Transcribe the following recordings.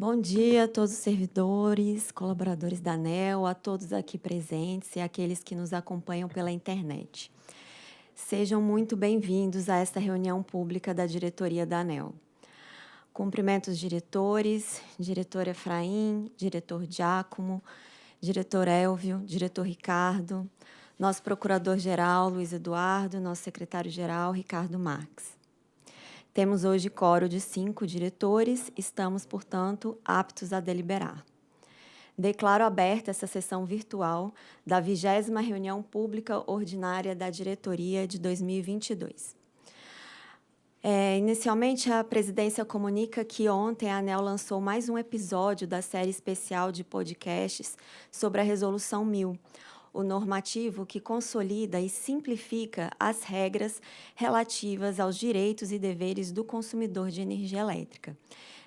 Bom dia a todos os servidores, colaboradores da ANEL, a todos aqui presentes e aqueles que nos acompanham pela internet. Sejam muito bem-vindos a esta reunião pública da diretoria da ANEL. Cumprimento os diretores, diretor Efraim, diretor Giacomo, diretor Elvio, diretor Ricardo, nosso procurador-geral Luiz Eduardo, nosso secretário-geral Ricardo Marques. Temos hoje coro de cinco diretores, estamos, portanto, aptos a deliberar. Declaro aberta essa sessão virtual da vigésima reunião pública ordinária da diretoria de 2022. É, inicialmente, a presidência comunica que ontem a ANEL lançou mais um episódio da série especial de podcasts sobre a Resolução 1000, o normativo que consolida e simplifica as regras relativas aos direitos e deveres do consumidor de energia elétrica.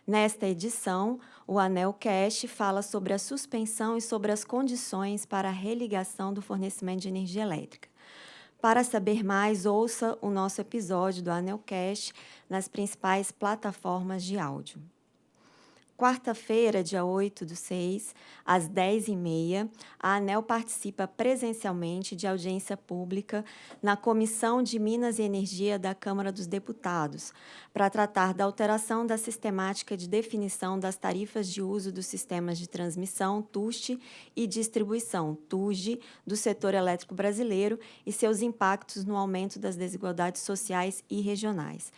Nesta edição, o ANEL Cash fala sobre a suspensão e sobre as condições para a religação do fornecimento de energia elétrica. Para saber mais, ouça o nosso episódio do Anel Cash nas principais plataformas de áudio quarta-feira, dia 8 do 6, às 10h30, a ANEL participa presencialmente de audiência pública na Comissão de Minas e Energia da Câmara dos Deputados, para tratar da alteração da sistemática de definição das tarifas de uso dos sistemas de transmissão, TUST, e distribuição, TUSD, do setor elétrico brasileiro e seus impactos no aumento das desigualdades sociais e regionais.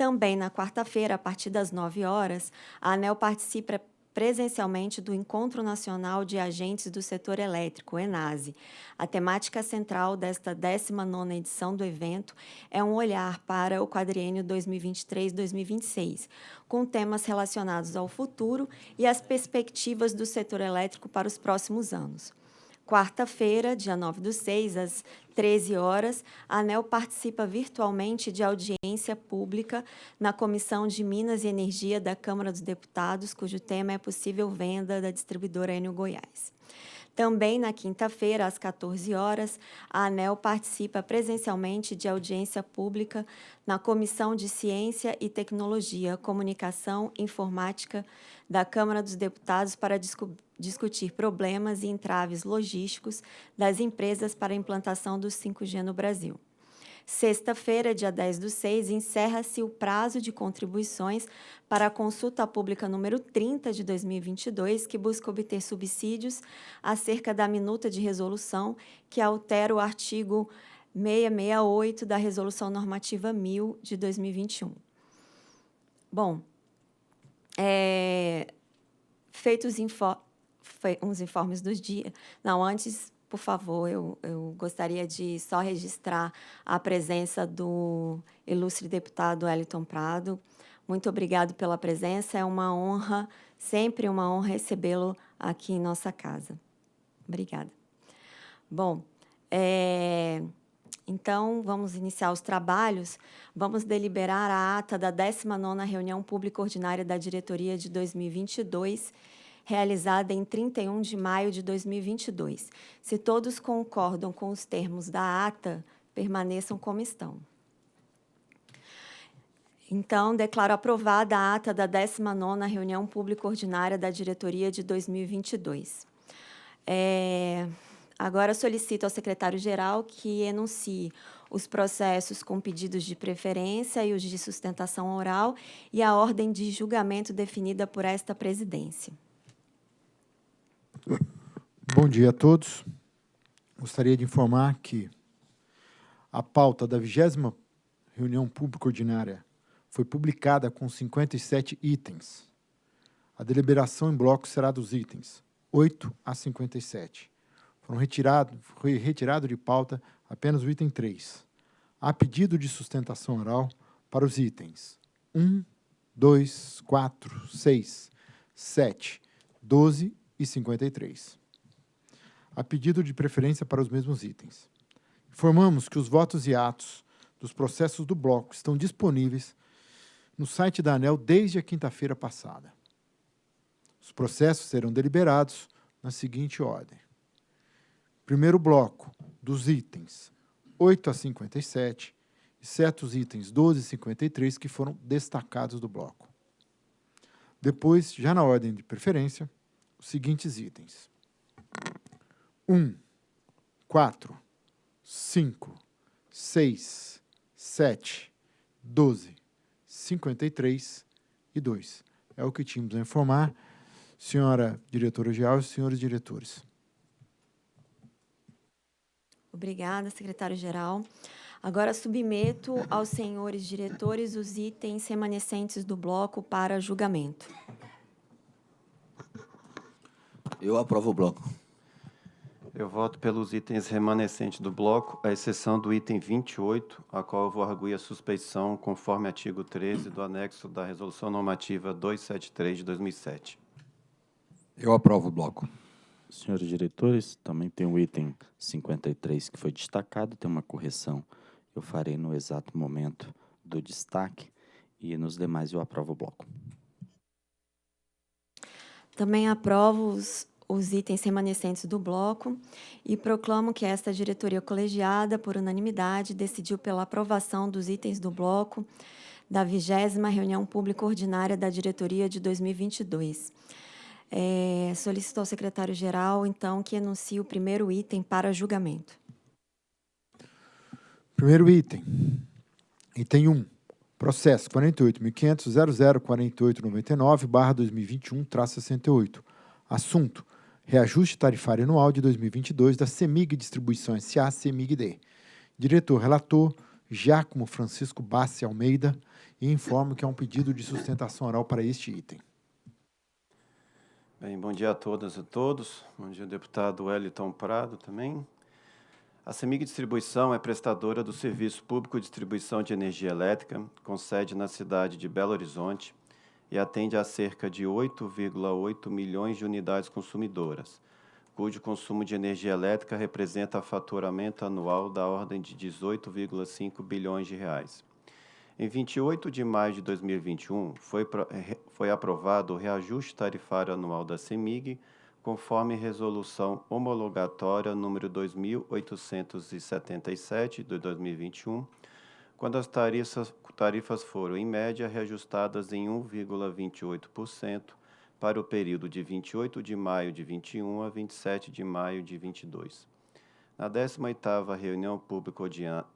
Também na quarta-feira, a partir das 9 horas, a ANEL participa presencialmente do Encontro Nacional de Agentes do Setor Elétrico, ENASE. A temática central desta 19ª edição do evento é um olhar para o quadriênio 2023-2026, com temas relacionados ao futuro e as perspectivas do setor elétrico para os próximos anos. Quarta-feira, dia 9 do 6, às 13 horas, a ANEL participa virtualmente de audiência pública na Comissão de Minas e Energia da Câmara dos Deputados, cujo tema é possível venda da distribuidora Enio Goiás. Também na quinta-feira, às 14 horas, a ANEL participa presencialmente de audiência pública na Comissão de Ciência e Tecnologia, Comunicação e Informática da Câmara dos Deputados para discutir problemas e entraves logísticos das empresas para a implantação do 5G no Brasil. Sexta-feira, dia 10 do 6, encerra-se o prazo de contribuições para a consulta pública número 30 de 2022, que busca obter subsídios acerca da minuta de resolução que altera o artigo 668 da Resolução Normativa 1000 de 2021. Bom, é, feitos info, uns informes dos dias. Não, antes por favor, eu, eu gostaria de só registrar a presença do ilustre deputado Eliton Prado. Muito obrigado pela presença, é uma honra, sempre uma honra recebê-lo aqui em nossa casa. Obrigada. Bom, é, então, vamos iniciar os trabalhos. Vamos deliberar a ata da 19ª Reunião Pública Ordinária da Diretoria de 2022, realizada em 31 de maio de 2022. Se todos concordam com os termos da ata, permaneçam como estão. Então, declaro aprovada a ata da 19ª Reunião Pública Ordinária da Diretoria de 2022. É, agora solicito ao secretário-geral que enuncie os processos com pedidos de preferência e os de sustentação oral e a ordem de julgamento definida por esta presidência. Bom dia a todos. Gostaria de informar que a pauta da vigésima reunião pública ordinária foi publicada com 57 itens. A deliberação em bloco será dos itens 8 a 57. Foram retirado, foi retirado de pauta apenas o item 3. Há pedido de sustentação oral para os itens 1, 2, 4, 6, 7, 12 e 53. A pedido de preferência para os mesmos itens. Informamos que os votos e atos dos processos do bloco estão disponíveis no site da ANEL desde a quinta-feira passada. Os processos serão deliberados na seguinte ordem. Primeiro bloco, dos itens 8 a 57, exceto os itens 12 e 53 que foram destacados do bloco. Depois, já na ordem de preferência, os seguintes itens. 1, 4, 5, 6, 7, 12, 53 e 2. É o que tínhamos a informar, senhora diretora-geral e senhores diretores. Obrigada, secretário-geral. Agora submeto aos senhores diretores os itens remanescentes do bloco para julgamento. Eu aprovo o bloco. Eu voto pelos itens remanescentes do bloco, à exceção do item 28, a qual eu vou arguir a suspeição conforme artigo 13 do anexo da Resolução Normativa 273 de 2007. Eu aprovo o bloco. Senhores diretores, também tem o item 53 que foi destacado, tem uma correção. Eu farei no exato momento do destaque e nos demais eu aprovo o bloco. Também aprovo os, os itens remanescentes do bloco e proclamo que esta diretoria colegiada, por unanimidade, decidiu pela aprovação dos itens do bloco da vigésima reunião pública ordinária da diretoria de 2022. É, solicito ao secretário-geral, então, que anuncie o primeiro item para julgamento. Primeiro item. Item 1. Processo 48.500.004899-2021-68. Assunto. Reajuste tarifário anual de 2022 da CEMIG Distribuição S.A. CEMIG-D. Diretor relator, Giacomo Francisco Bassi Almeida, e informo que há um pedido de sustentação oral para este item. Bem, bom dia a todas e todos. Bom dia, deputado Wellington Prado também. A CEMIG Distribuição é prestadora do Serviço Público de Distribuição de Energia Elétrica, com sede na cidade de Belo Horizonte, e atende a cerca de 8,8 milhões de unidades consumidoras, cujo consumo de energia elétrica representa faturamento anual da ordem de 18,5 bilhões de reais. Em 28 de maio de 2021, foi, foi aprovado o reajuste tarifário anual da CEMIG, conforme resolução homologatória número 2877 de 2021, quando as tarifas, tarifas foram, em média, reajustadas em 1,28% para o período de 28 de maio de 21 a 27 de maio de 22. Na 18ª reunião pública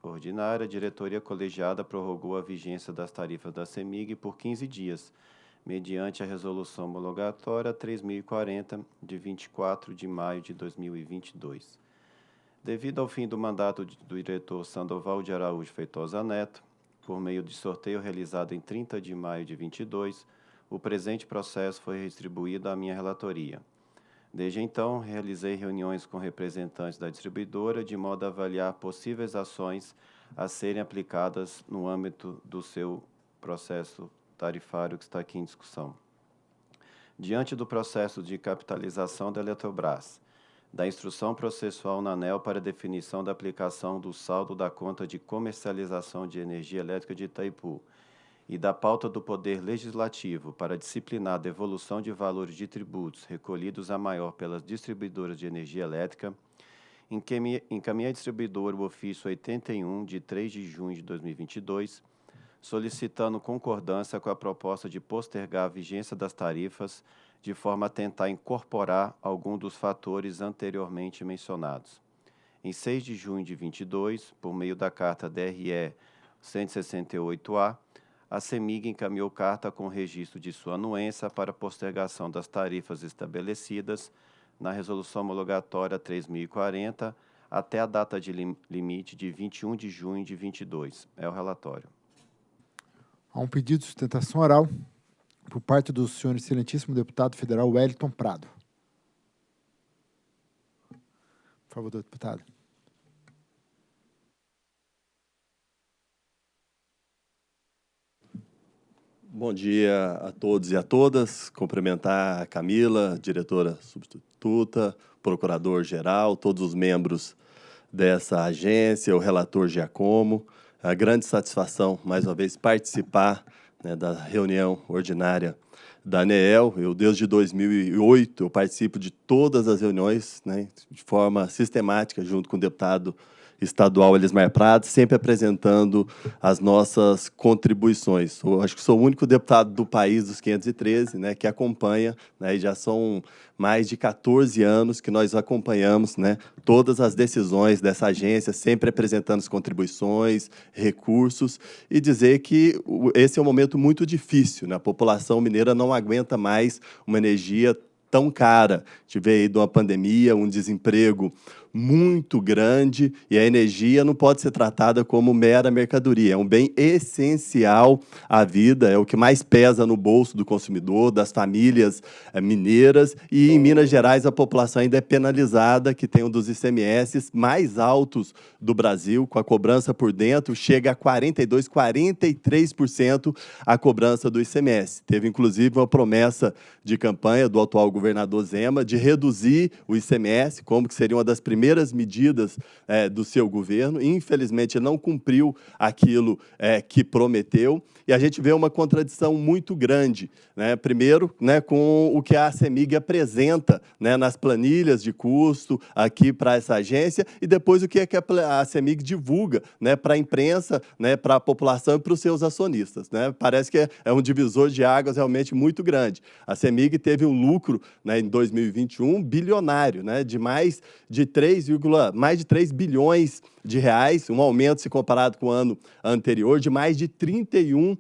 ordinária, a diretoria colegiada prorrogou a vigência das tarifas da CEMIG por 15 dias, mediante a resolução homologatória 3040 de 24 de maio de 2022. Devido ao fim do mandato do diretor Sandoval de Araújo Feitosa Neto, por meio de sorteio realizado em 30 de maio de 22, o presente processo foi distribuído à minha relatoria. Desde então, realizei reuniões com representantes da distribuidora de modo a avaliar possíveis ações a serem aplicadas no âmbito do seu processo tarifário que está aqui em discussão. Diante do processo de capitalização da Eletrobras, da instrução processual na ANEL para definição da aplicação do saldo da conta de comercialização de energia elétrica de Itaipu e da pauta do Poder Legislativo para disciplinar a devolução de valores de tributos recolhidos a maior pelas distribuidoras de energia elétrica, encaminhei à distribuidora o ofício 81, de 3 de junho de 2022, solicitando concordância com a proposta de postergar a vigência das tarifas, de forma a tentar incorporar algum dos fatores anteriormente mencionados. Em 6 de junho de 22, por meio da carta DRE 168A, a CEMIG encaminhou carta com registro de sua anuência para postergação das tarifas estabelecidas na Resolução Homologatória 3040 até a data de lim limite de 21 de junho de 22. É o relatório. Há um pedido de sustentação oral por parte do senhor excelentíssimo deputado federal Wellington Prado. Por favor, deputado. Bom dia a todos e a todas. Cumprimentar a Camila, diretora substituta, procurador-geral, todos os membros dessa agência, o relator Giacomo. É a grande satisfação, mais uma vez, participar né, da reunião ordinária da ANEEL. Eu, desde 2008, eu participo de todas as reuniões né, de forma sistemática, junto com o deputado estadual Elismar Prado, sempre apresentando as nossas contribuições. Eu acho que sou o único deputado do país dos 513 né, que acompanha, né, e já são mais de 14 anos que nós acompanhamos né, todas as decisões dessa agência, sempre apresentando as contribuições, recursos, e dizer que esse é um momento muito difícil. Né? A população mineira não aguenta mais uma energia tão cara. Tive aí de uma pandemia, um desemprego muito grande e a energia não pode ser tratada como mera mercadoria. É um bem essencial à vida, é o que mais pesa no bolso do consumidor, das famílias é, mineiras. E em Minas Gerais a população ainda é penalizada, que tem um dos ICMS mais altos do Brasil, com a cobrança por dentro, chega a 42%, 43% a cobrança do ICMS. Teve, inclusive, uma promessa de campanha do atual governador Zema de reduzir o ICMS, como que seria uma das primeiras primeiras medidas é, do seu governo. Infelizmente, não cumpriu aquilo é, que prometeu. E a gente vê uma contradição muito grande. Né? Primeiro, né, com o que a CEMIG apresenta né, nas planilhas de custo aqui para essa agência, e depois o que, é que a CEMIG divulga né, para a imprensa, né, para a população e para os seus acionistas. Né? Parece que é, é um divisor de águas realmente muito grande. A CEMIG teve um lucro né, em 2021 bilionário, né, de mais de 3 3, mais de 3 bilhões de reais, um aumento se comparado com o ano anterior de mais de 31%,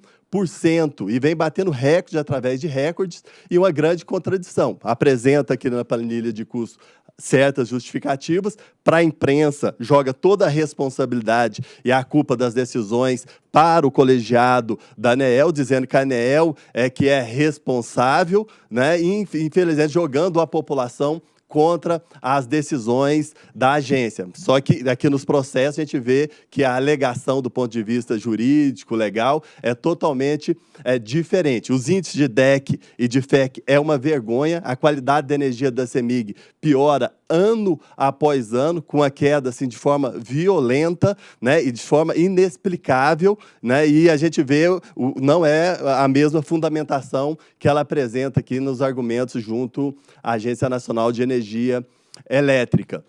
e vem batendo recorde através de recordes e uma grande contradição. Apresenta aqui na planilha de custo certas justificativas, para a imprensa joga toda a responsabilidade e a culpa das decisões para o colegiado da ANEEL, dizendo que a ANEEL é que é responsável, né, e infelizmente jogando a população contra as decisões da agência. Só que aqui nos processos a gente vê que a alegação do ponto de vista jurídico, legal, é totalmente é, diferente. Os índices de DEC e de FEC é uma vergonha, a qualidade da energia da CEMIG piora ano após ano, com a queda assim, de forma violenta né, e de forma inexplicável, né, e a gente vê, o, não é a mesma fundamentação que ela apresenta aqui nos argumentos junto à Agência Nacional de Energia Elétrica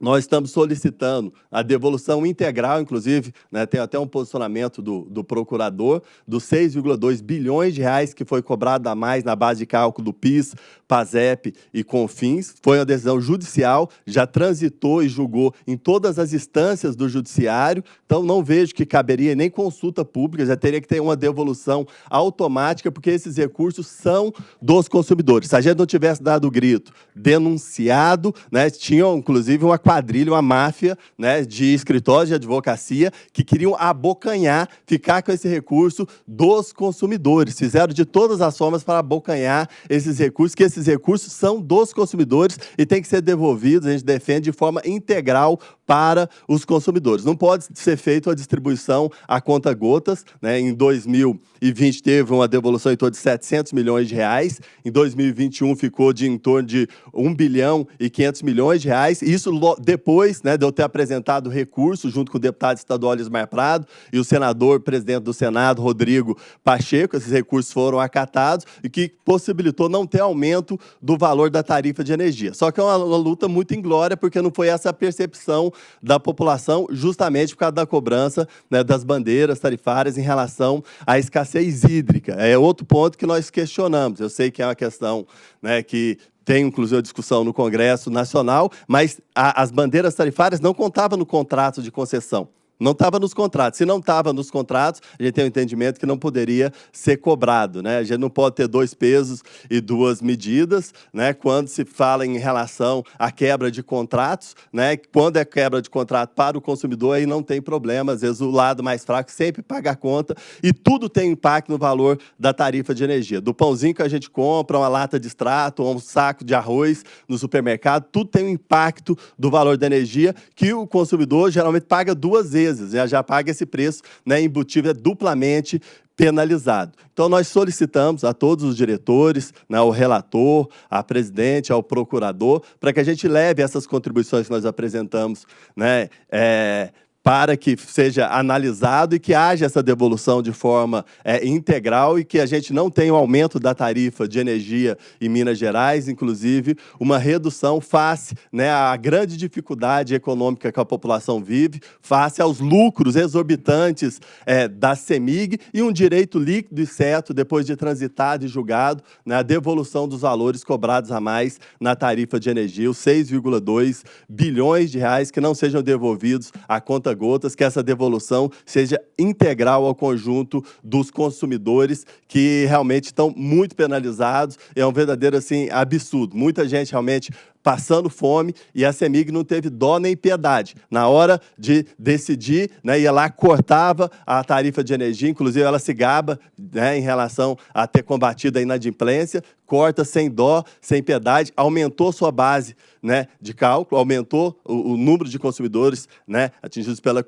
nós estamos solicitando a devolução integral, inclusive, né, tem até um posicionamento do, do procurador, dos 6,2 bilhões de reais que foi cobrado a mais na base de cálculo do PIS, PASEP e CONFINS. Foi uma decisão judicial, já transitou e julgou em todas as instâncias do judiciário, então não vejo que caberia nem consulta pública, já teria que ter uma devolução automática, porque esses recursos são dos consumidores. Se a gente não tivesse dado o grito, denunciado, né, tinham, inclusive, uma quadrilha, uma máfia né, de escritórios de advocacia que queriam abocanhar, ficar com esse recurso dos consumidores. Fizeram de todas as formas para abocanhar esses recursos, que esses recursos são dos consumidores e têm que ser devolvidos, a gente defende de forma integral para os consumidores. Não pode ser feita a distribuição a conta gotas. Né? Em 2020 teve uma devolução em torno de 700 milhões de reais. Em 2021 ficou de em torno de 1 bilhão e 500 milhões de reais. Isso depois né, de eu ter apresentado recurso junto com o deputado estadual Lismar Prado e o senador, presidente do Senado, Rodrigo Pacheco. Esses recursos foram acatados e que possibilitou não ter aumento do valor da tarifa de energia. Só que é uma, uma luta muito inglória, porque não foi essa a percepção da população, justamente por causa da cobrança né, das bandeiras tarifárias em relação à escassez hídrica. É outro ponto que nós questionamos. Eu sei que é uma questão né, que tem inclusive a discussão no Congresso Nacional, mas a, as bandeiras tarifárias não contavam no contrato de concessão. Não estava nos contratos. Se não estava nos contratos, a gente tem o um entendimento que não poderia ser cobrado. Né? A gente não pode ter dois pesos e duas medidas né? quando se fala em relação à quebra de contratos. Né? Quando é quebra de contrato para o consumidor, aí não tem problema. Às vezes o lado mais fraco sempre paga a conta e tudo tem impacto no valor da tarifa de energia. Do pãozinho que a gente compra, uma lata de extrato, um saco de arroz no supermercado, tudo tem um impacto do valor da energia que o consumidor geralmente paga duas vezes vezes, já, já paga esse preço né, embutido, é duplamente penalizado. Então, nós solicitamos a todos os diretores, né, ao relator, à presidente, ao procurador, para que a gente leve essas contribuições que nós apresentamos né, é, para que seja analisado e que haja essa devolução de forma é, integral e que a gente não tenha um aumento da tarifa de energia em Minas Gerais, inclusive uma redução face né, à grande dificuldade econômica que a população vive, face aos lucros exorbitantes é, da CEMIG e um direito líquido e certo, depois de transitado e julgado, né, a devolução dos valores cobrados a mais na tarifa de energia, os 6,2 bilhões de reais que não sejam devolvidos a conta gotas, que essa devolução seja integral ao conjunto dos consumidores que realmente estão muito penalizados. É um verdadeiro assim absurdo. Muita gente realmente passando fome e a CEMIG não teve dó nem piedade. Na hora de decidir, né, ia lá, cortava a tarifa de energia, inclusive ela se gaba né, em relação a ter combatido a inadimplência, corta sem dó, sem piedade, aumentou sua base né, de cálculo, aumentou o, o número de consumidores né, atingidos pela,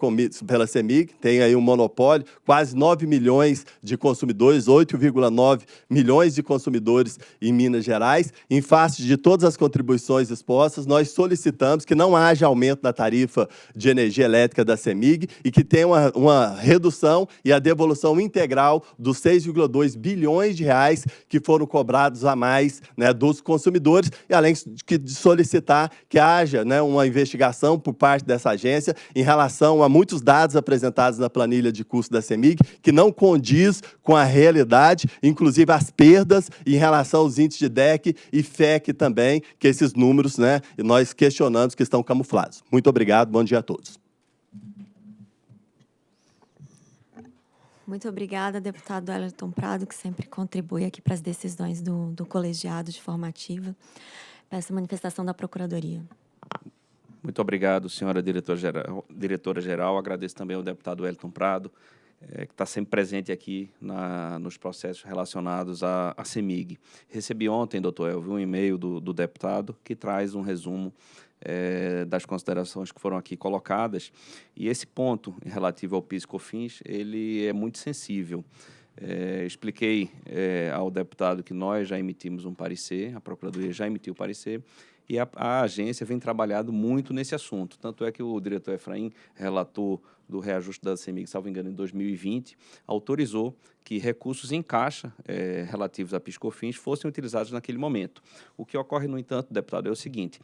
pela CEMIG, tem aí um monopólio, quase 9 milhões de consumidores, 8,9 milhões de consumidores em Minas Gerais. Em face de todas as contribuições expostas, nós solicitamos que não haja aumento da tarifa de energia elétrica da CEMIG e que tenha uma, uma redução e a devolução integral dos 6,2 bilhões de reais que foram cobrados a mais né, dos consumidores, e além de solicitar que haja né, uma investigação por parte dessa agência em relação a muitos dados apresentados na planilha de custo da CEMIG, que não condiz com a realidade, inclusive as perdas em relação aos índices de DEC e FEC também, que esses números, né, nós questionamos que estão camuflados. Muito obrigado, bom dia a todos. Muito obrigada, deputado Elton Prado, que sempre contribui aqui para as decisões do, do colegiado de formativa. Peço a manifestação da Procuradoria. Muito obrigado, senhora diretora-geral. Diretora. Agradeço também ao deputado Elton Prado, é, que está sempre presente aqui na, nos processos relacionados à, à CEMIG. Recebi ontem, doutor Elvio, um e-mail do, do deputado que traz um resumo é, das considerações que foram aqui colocadas. E esse ponto relativo ao PIS COFINS, ele é muito sensível. É, expliquei é, ao deputado que nós já emitimos um parecer, a Procuradoria já emitiu o parecer, e a, a, agência vem trabalhando muito nesse assunto. Tanto é que o diretor Efraim relatou do reajuste da CEMIG, salvo engano, em 2020, autorizou que recursos em caixa é, relativos a PiscoFins fossem utilizados naquele momento. O que ocorre, no entanto, deputado, é o seguinte,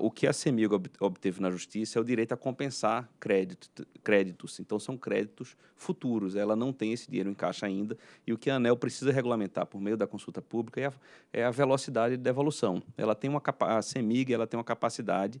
o que a CEMIG obteve na Justiça é o direito a compensar crédito, créditos. Então, são créditos futuros. Ela não tem esse dinheiro em caixa ainda. E o que a ANEL precisa regulamentar por meio da consulta pública é a, é a velocidade de devolução. Ela tem uma, a CEMIG ela tem uma capacidade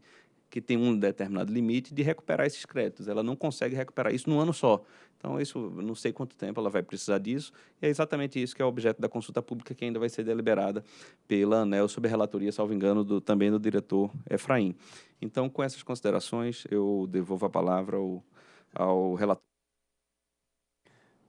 que tem um determinado limite de recuperar esses créditos. Ela não consegue recuperar isso num ano só. Então, isso, não sei quanto tempo ela vai precisar disso, e é exatamente isso que é objeto da consulta pública, que ainda vai ser deliberada pela ANEL, sob relatoria, salvo engano, do, também do diretor Efraim. Então, com essas considerações, eu devolvo a palavra ao, ao relator.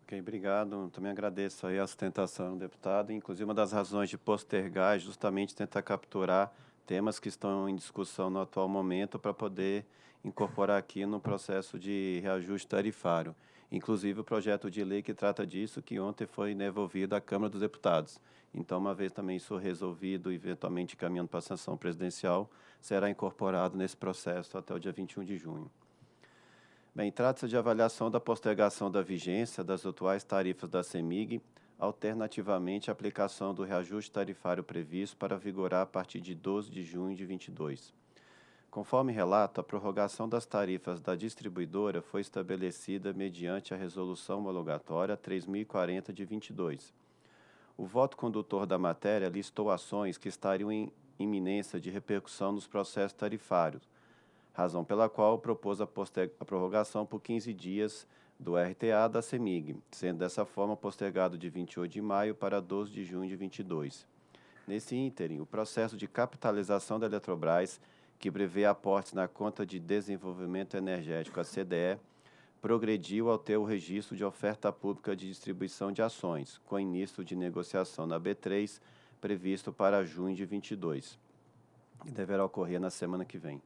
Ok, obrigado. Também agradeço aí a sustentação, deputado. Inclusive, uma das razões de postergar é justamente tentar capturar temas que estão em discussão no atual momento para poder incorporar aqui no processo de reajuste tarifário. Inclusive o projeto de lei que trata disso, que ontem foi devolvido à Câmara dos Deputados. Então, uma vez também isso resolvido, eventualmente caminhando para a sanção presidencial, será incorporado nesse processo até o dia 21 de junho. Bem, trata-se de avaliação da postergação da vigência das atuais tarifas da CEMIG alternativamente a aplicação do reajuste tarifário previsto para vigorar a partir de 12 de junho de 22. Conforme relato, a prorrogação das tarifas da distribuidora foi estabelecida mediante a Resolução Homologatória 3040 de 22. O voto condutor da matéria listou ações que estariam em iminência de repercussão nos processos tarifários, razão pela qual propôs a, a prorrogação por 15 dias do RTA da CEMIG, sendo dessa forma postergado de 28 de maio para 12 de junho de 22. Nesse ínterim, o processo de capitalização da Eletrobras, que prevê aportes na conta de desenvolvimento energético, a CDE, progrediu ao ter o registro de oferta pública de distribuição de ações, com início de negociação na B3, previsto para junho de 22, e deverá ocorrer na semana que vem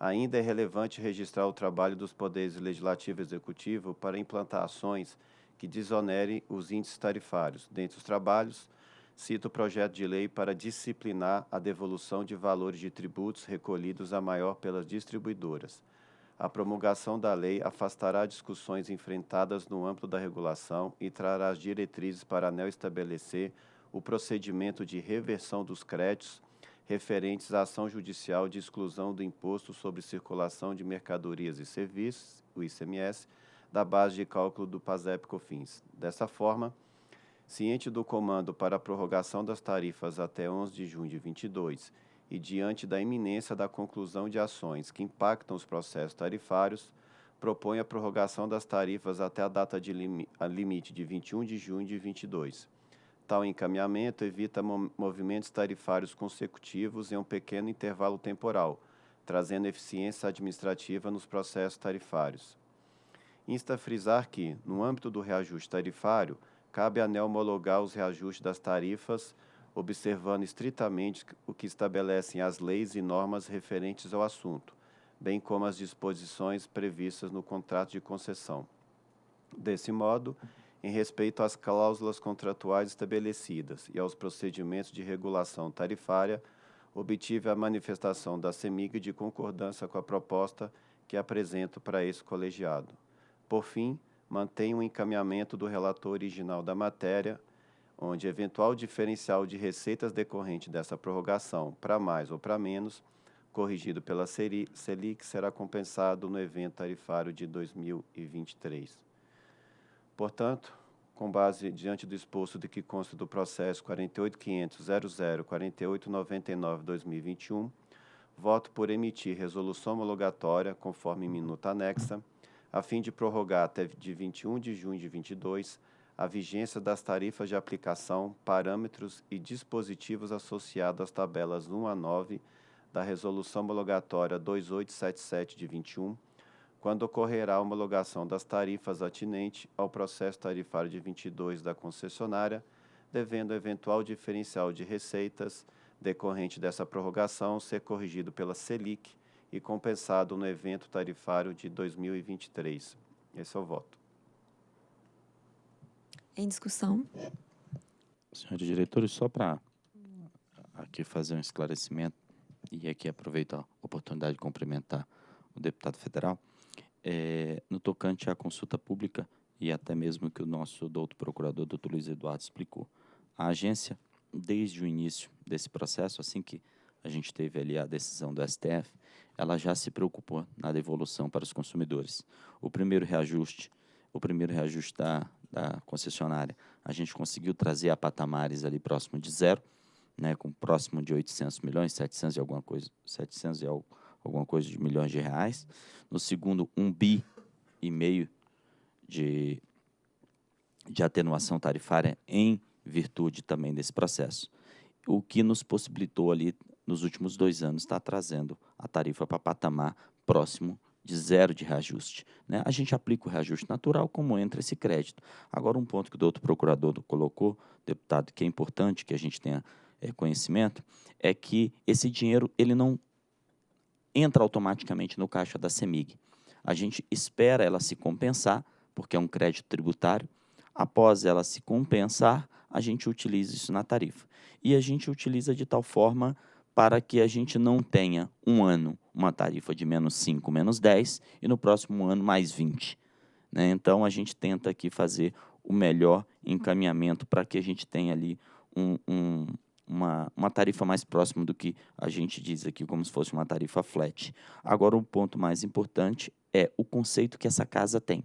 ainda é relevante registrar o trabalho dos poderes legislativo e executivo para implantar ações que desonerem os índices tarifários. Dentre os trabalhos, cito o projeto de lei para disciplinar a devolução de valores de tributos recolhidos a maior pelas distribuidoras. A promulgação da lei afastará discussões enfrentadas no âmbito da regulação e trará as diretrizes para ANEL estabelecer o procedimento de reversão dos créditos referentes à ação judicial de exclusão do Imposto sobre Circulação de Mercadorias e Serviços, o ICMS, da base de cálculo do PASEP-COFINS. Dessa forma, ciente do comando para a prorrogação das tarifas até 11 de junho de 22 e diante da iminência da conclusão de ações que impactam os processos tarifários, propõe a prorrogação das tarifas até a data de lim a limite de 21 de junho de 22. Tal encaminhamento evita movimentos tarifários consecutivos em um pequeno intervalo temporal, trazendo eficiência administrativa nos processos tarifários. Insta a frisar que, no âmbito do reajuste tarifário, cabe à ANEL homologar os reajustes das tarifas, observando estritamente o que estabelecem as leis e normas referentes ao assunto, bem como as disposições previstas no contrato de concessão. Desse modo, em respeito às cláusulas contratuais estabelecidas e aos procedimentos de regulação tarifária, obtive a manifestação da CEMIG de concordância com a proposta que apresento para esse colegiado. Por fim, mantém o encaminhamento do relator original da matéria, onde eventual diferencial de receitas decorrente dessa prorrogação para mais ou para menos, corrigido pela Selic, será compensado no evento tarifário de 2023. Portanto, com base diante do exposto de que consta do processo 48.500.00.4899-2021, voto por emitir resolução homologatória, conforme minuta anexa, a fim de prorrogar até de 21 de junho de 22 a vigência das tarifas de aplicação, parâmetros e dispositivos associados às tabelas 1 a 9 da Resolução Homologatória 2877 de 21, quando ocorrerá a homologação das tarifas atinente ao processo tarifário de 22 da concessionária, devendo o eventual diferencial de receitas decorrente dessa prorrogação ser corrigido pela Selic e compensado no evento tarifário de 2023. Esse é o voto. Em discussão. Senhores diretores, só para aqui fazer um esclarecimento e aqui aproveito a oportunidade de cumprimentar o deputado federal, é, no tocante à consulta pública e até mesmo que o nosso doutor procurador, doutor Luiz Eduardo, explicou. A agência, desde o início desse processo, assim que a gente teve ali a decisão do STF, ela já se preocupou na devolução para os consumidores. O primeiro reajuste, o primeiro reajuste da, da concessionária, a gente conseguiu trazer a patamares ali próximo de zero, né, com próximo de 800 milhões, 700 e alguma coisa, 700 e alguma coisa de milhões de reais. No segundo, um bi e meio de, de atenuação tarifária em virtude também desse processo. O que nos possibilitou ali nos últimos dois anos, está trazendo a tarifa para patamar próximo de zero de reajuste. Né? A gente aplica o reajuste natural como entra esse crédito. Agora, um ponto que o doutor procurador colocou, deputado, que é importante que a gente tenha é, conhecimento, é que esse dinheiro ele não entra automaticamente no caixa da CEMIG. A gente espera ela se compensar, porque é um crédito tributário. Após ela se compensar, a gente utiliza isso na tarifa. E a gente utiliza de tal forma para que a gente não tenha um ano uma tarifa de menos 5, menos 10 e no próximo ano mais 20. Né? Então, a gente tenta aqui fazer o melhor encaminhamento para que a gente tenha ali um, um, uma, uma tarifa mais próxima do que a gente diz aqui, como se fosse uma tarifa flat. Agora, o ponto mais importante é o conceito que essa casa tem.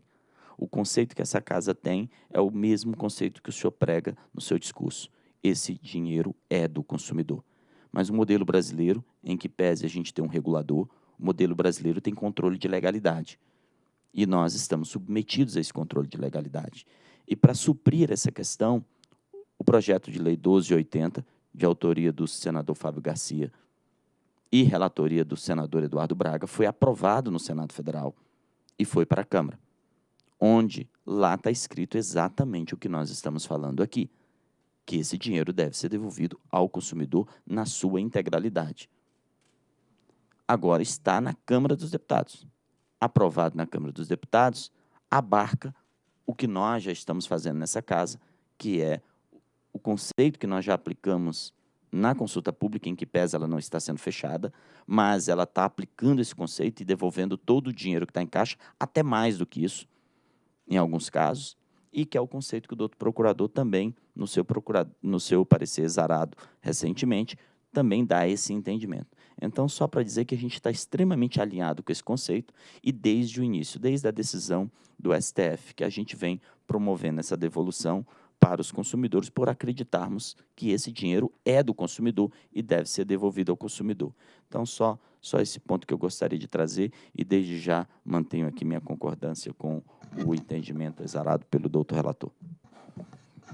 O conceito que essa casa tem é o mesmo conceito que o senhor prega no seu discurso. Esse dinheiro é do consumidor. Mas o modelo brasileiro, em que pese a gente ter um regulador, o modelo brasileiro tem controle de legalidade. E nós estamos submetidos a esse controle de legalidade. E para suprir essa questão, o projeto de lei 1280, de autoria do senador Fábio Garcia e relatoria do senador Eduardo Braga, foi aprovado no Senado Federal e foi para a Câmara, onde lá está escrito exatamente o que nós estamos falando aqui que esse dinheiro deve ser devolvido ao consumidor na sua integralidade. Agora está na Câmara dos Deputados. Aprovado na Câmara dos Deputados, abarca o que nós já estamos fazendo nessa casa, que é o conceito que nós já aplicamos na consulta pública, em que pesa ela não está sendo fechada, mas ela está aplicando esse conceito e devolvendo todo o dinheiro que está em caixa, até mais do que isso, em alguns casos, e que é o conceito que o doutor procurador também, no seu, procurado, no seu parecer exarado recentemente, também dá esse entendimento. Então, só para dizer que a gente está extremamente alinhado com esse conceito e desde o início, desde a decisão do STF, que a gente vem promovendo essa devolução para os consumidores por acreditarmos que esse dinheiro é do consumidor e deve ser devolvido ao consumidor. Então, só, só esse ponto que eu gostaria de trazer e desde já mantenho aqui minha concordância com o entendimento exarado pelo doutor relator.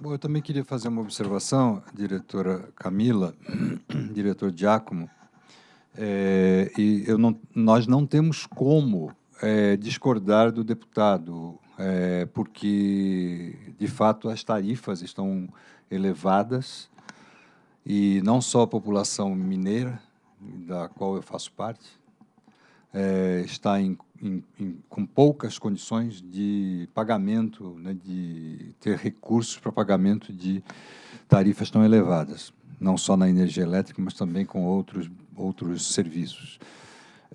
Bom, eu também queria fazer uma observação, diretora Camila, diretor Giacomo, é, e eu não, nós não temos como é, discordar do deputado, é, porque, de fato, as tarifas estão elevadas e não só a população mineira, da qual eu faço parte, é, está em em, em, com poucas condições de pagamento, né, de ter recursos para pagamento de tarifas tão elevadas, não só na energia elétrica, mas também com outros, outros serviços.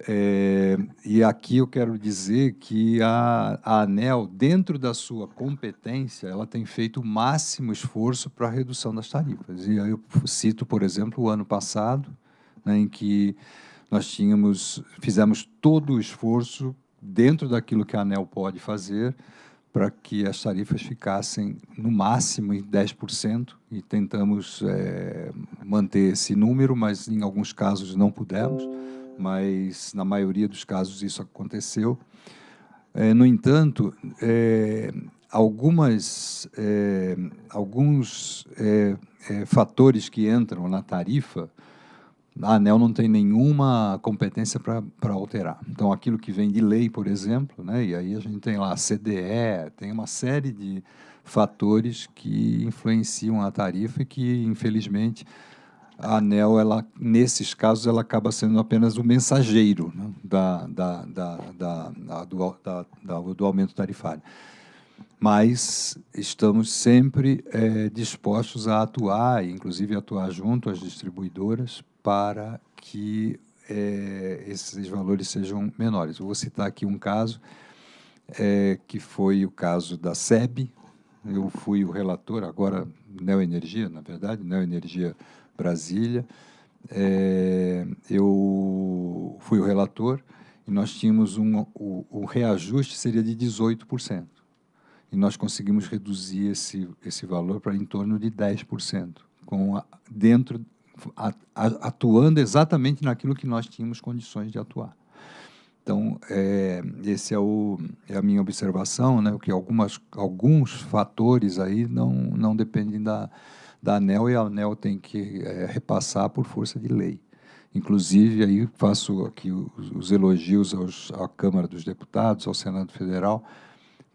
É, e aqui eu quero dizer que a, a, ANEL, dentro da sua competência, ela tem feito o máximo esforço para a redução das tarifas. E aí eu cito, por exemplo, o ano passado, né, em que nós tínhamos, fizemos todo o esforço dentro daquilo que a ANEL pode fazer para que as tarifas ficassem no máximo em 10% e tentamos é, manter esse número, mas em alguns casos não pudemos, mas na maioria dos casos isso aconteceu. É, no entanto, é, algumas, é, alguns é, é, fatores que entram na tarifa a ANEL não tem nenhuma competência para alterar. Então, aquilo que vem de lei, por exemplo, né, e aí a gente tem lá a CDE, tem uma série de fatores que influenciam a tarifa e que, infelizmente, a ANEL, ela, nesses casos, ela acaba sendo apenas o mensageiro né, da, da, da, da, do, da, do aumento tarifário. Mas estamos sempre é, dispostos a atuar, inclusive atuar junto às distribuidoras, para que é, esses valores sejam menores. Vou citar aqui um caso, é, que foi o caso da SEB, eu fui o relator, agora Neoenergia, na verdade, Neoenergia Brasília, é, eu fui o relator e nós tínhamos um, o, o reajuste seria de 18%. E nós conseguimos reduzir esse, esse valor para em torno de 10%, com a, dentro atuando exatamente naquilo que nós tínhamos condições de atuar. Então, é, esse é, o, é a minha observação, né, que algumas, alguns fatores aí não, não dependem da, da ANEL e a ANEL tem que é, repassar por força de lei. Inclusive, aí faço aqui os, os elogios aos, à Câmara dos Deputados, ao Senado Federal,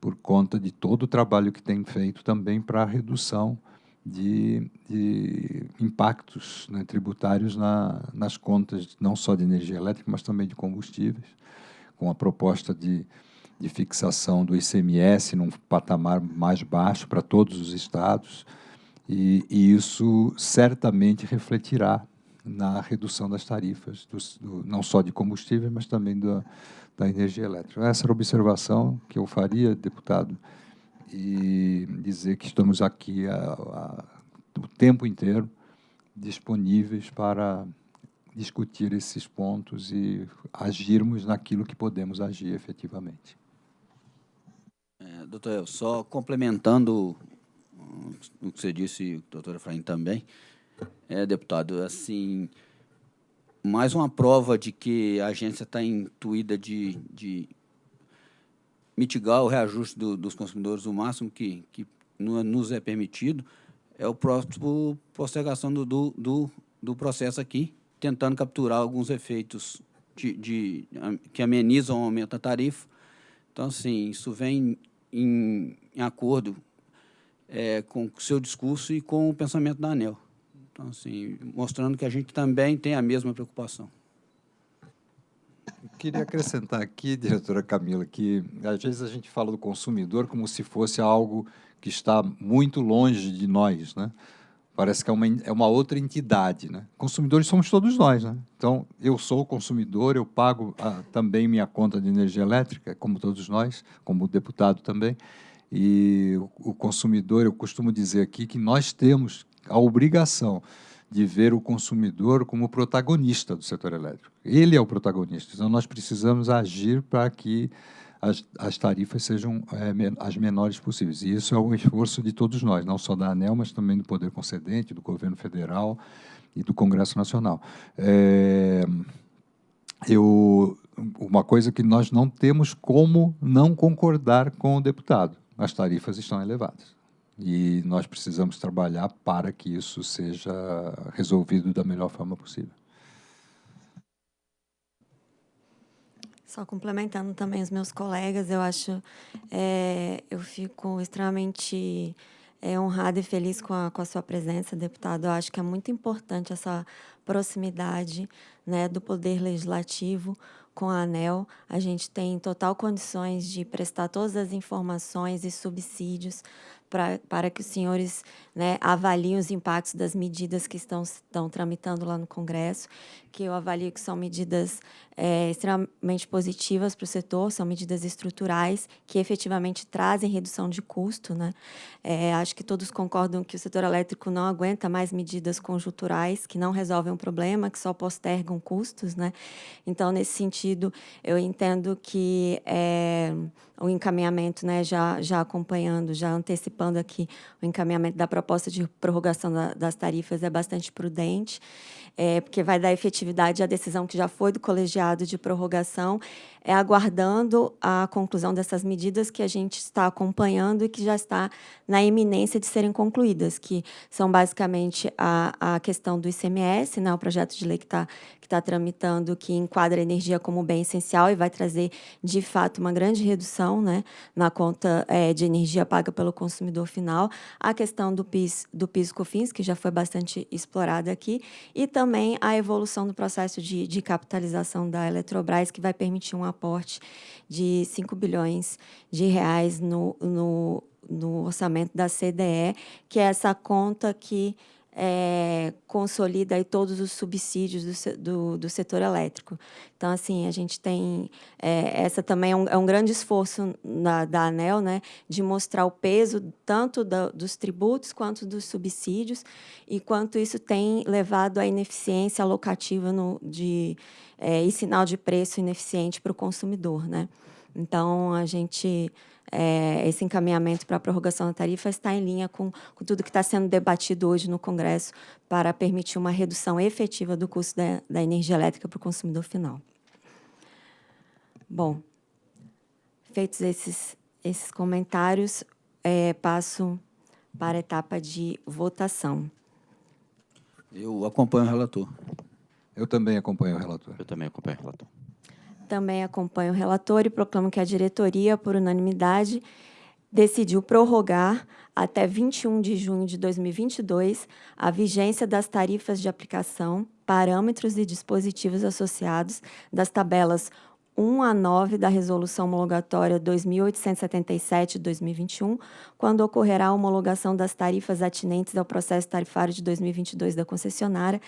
por conta de todo o trabalho que tem feito também para a redução de, de impactos né, tributários na, nas contas, não só de energia elétrica, mas também de combustíveis, com a proposta de, de fixação do ICMS num patamar mais baixo para todos os estados, e, e isso certamente refletirá na redução das tarifas, do, não só de combustíveis, mas também da, da energia elétrica. Essa era a observação que eu faria, deputado, e dizer que estamos aqui a, a, o tempo inteiro disponíveis para discutir esses pontos e agirmos naquilo que podemos agir efetivamente. É, doutor, eu só complementando o que você disse, o doutor Efraim também, é, deputado, assim, mais uma prova de que a agência está intuída de, de mitigar o reajuste do, dos consumidores o máximo que, que nos é permitido, é o próximo postergação do, do, do, processo aqui, tentando capturar alguns efeitos de, de, que amenizam o aumento da tarifa. Então, assim, isso vem em, em acordo é, com o seu discurso e com o pensamento da ANEL. Então, assim, mostrando que a gente também tem a mesma preocupação. Eu queria acrescentar aqui, diretora Camila, que às vezes a gente fala do consumidor como se fosse algo que está muito longe de nós, né? Parece que é uma, é uma outra entidade. Né? Consumidores somos todos nós. Né? Então, eu sou consumidor, eu pago ah, também minha conta de energia elétrica, como todos nós, como deputado também. E o, consumidor, eu costumo dizer aqui que nós temos a obrigação de ver o consumidor como protagonista do setor elétrico. Ele é o protagonista. Então, nós precisamos agir para que as, as tarifas sejam é, as menores possíveis. E isso é um esforço de todos nós, não só da ANEL, mas também do Poder Concedente, do Governo Federal e do Congresso Nacional. É, eu, uma coisa que nós não temos como não concordar com o deputado, as tarifas estão elevadas. E nós precisamos trabalhar para que isso seja resolvido da melhor forma possível. Só complementando também os meus colegas, eu acho, é, eu fico extremamente é, honrada e feliz com a, com a sua presença, deputado. Eu acho que é muito importante essa proximidade né, do Poder Legislativo com a ANEL. A gente tem total condições de prestar todas as informações e subsídios pra, para que os senhores né, avaliem os impactos das medidas que estão, estão tramitando lá no Congresso, que eu avalio que são medidas é, extremamente positivas para o setor, são medidas estruturais que efetivamente trazem redução de custo. Né? É, acho que todos concordam que o setor elétrico não aguenta mais medidas conjunturais que não resolvem o problema, que só postergam custos. Né? Então, nesse sentido, eu entendo que é, o encaminhamento, né, já, já acompanhando, já antecipando aqui o encaminhamento da proposta de prorrogação da, das tarifas é bastante prudente é, porque vai dar efetividade à decisão que já foi do colegiado de prorrogação, é aguardando a conclusão dessas medidas que a gente está acompanhando e que já está na iminência de serem concluídas, que são basicamente a, a questão do ICMS, né, o projeto de lei que está que tá tramitando, que enquadra a energia como bem essencial e vai trazer, de fato, uma grande redução né, na conta é, de energia paga pelo consumidor final, a questão do PIS, do PIS-COFINS, que já foi bastante explorada aqui, e também também a evolução do processo de, de capitalização da Eletrobras, que vai permitir um aporte de 5 bilhões de reais no, no, no orçamento da CDE, que é essa conta que é, consolida aí todos os subsídios do, do, do, setor elétrico. Então, assim, a gente tem... É, essa também é um, é um grande esforço na, da ANEL, né, de mostrar o peso tanto da, dos tributos quanto dos subsídios e quanto isso tem levado à ineficiência alocativa no, de, é, e sinal de preço ineficiente para o consumidor. Né? Então, a gente é, esse encaminhamento para a prorrogação da tarifa está em linha com, com tudo que está sendo debatido hoje no Congresso para permitir uma redução efetiva do custo da, da energia elétrica para o consumidor final. Bom, feitos esses, esses comentários, é, passo para a etapa de votação. Eu acompanho o relator. Eu também acompanho o relator. Eu também acompanho o relator. Também acompanho o relator e proclamo que a diretoria, por unanimidade, decidiu prorrogar até 21 de junho de 2022 a vigência das tarifas de aplicação, parâmetros e dispositivos associados das tabelas 1 a 9 da Resolução Homologatória 2877-2021, quando ocorrerá a homologação das tarifas atinentes ao processo tarifário de 2022 da concessionária,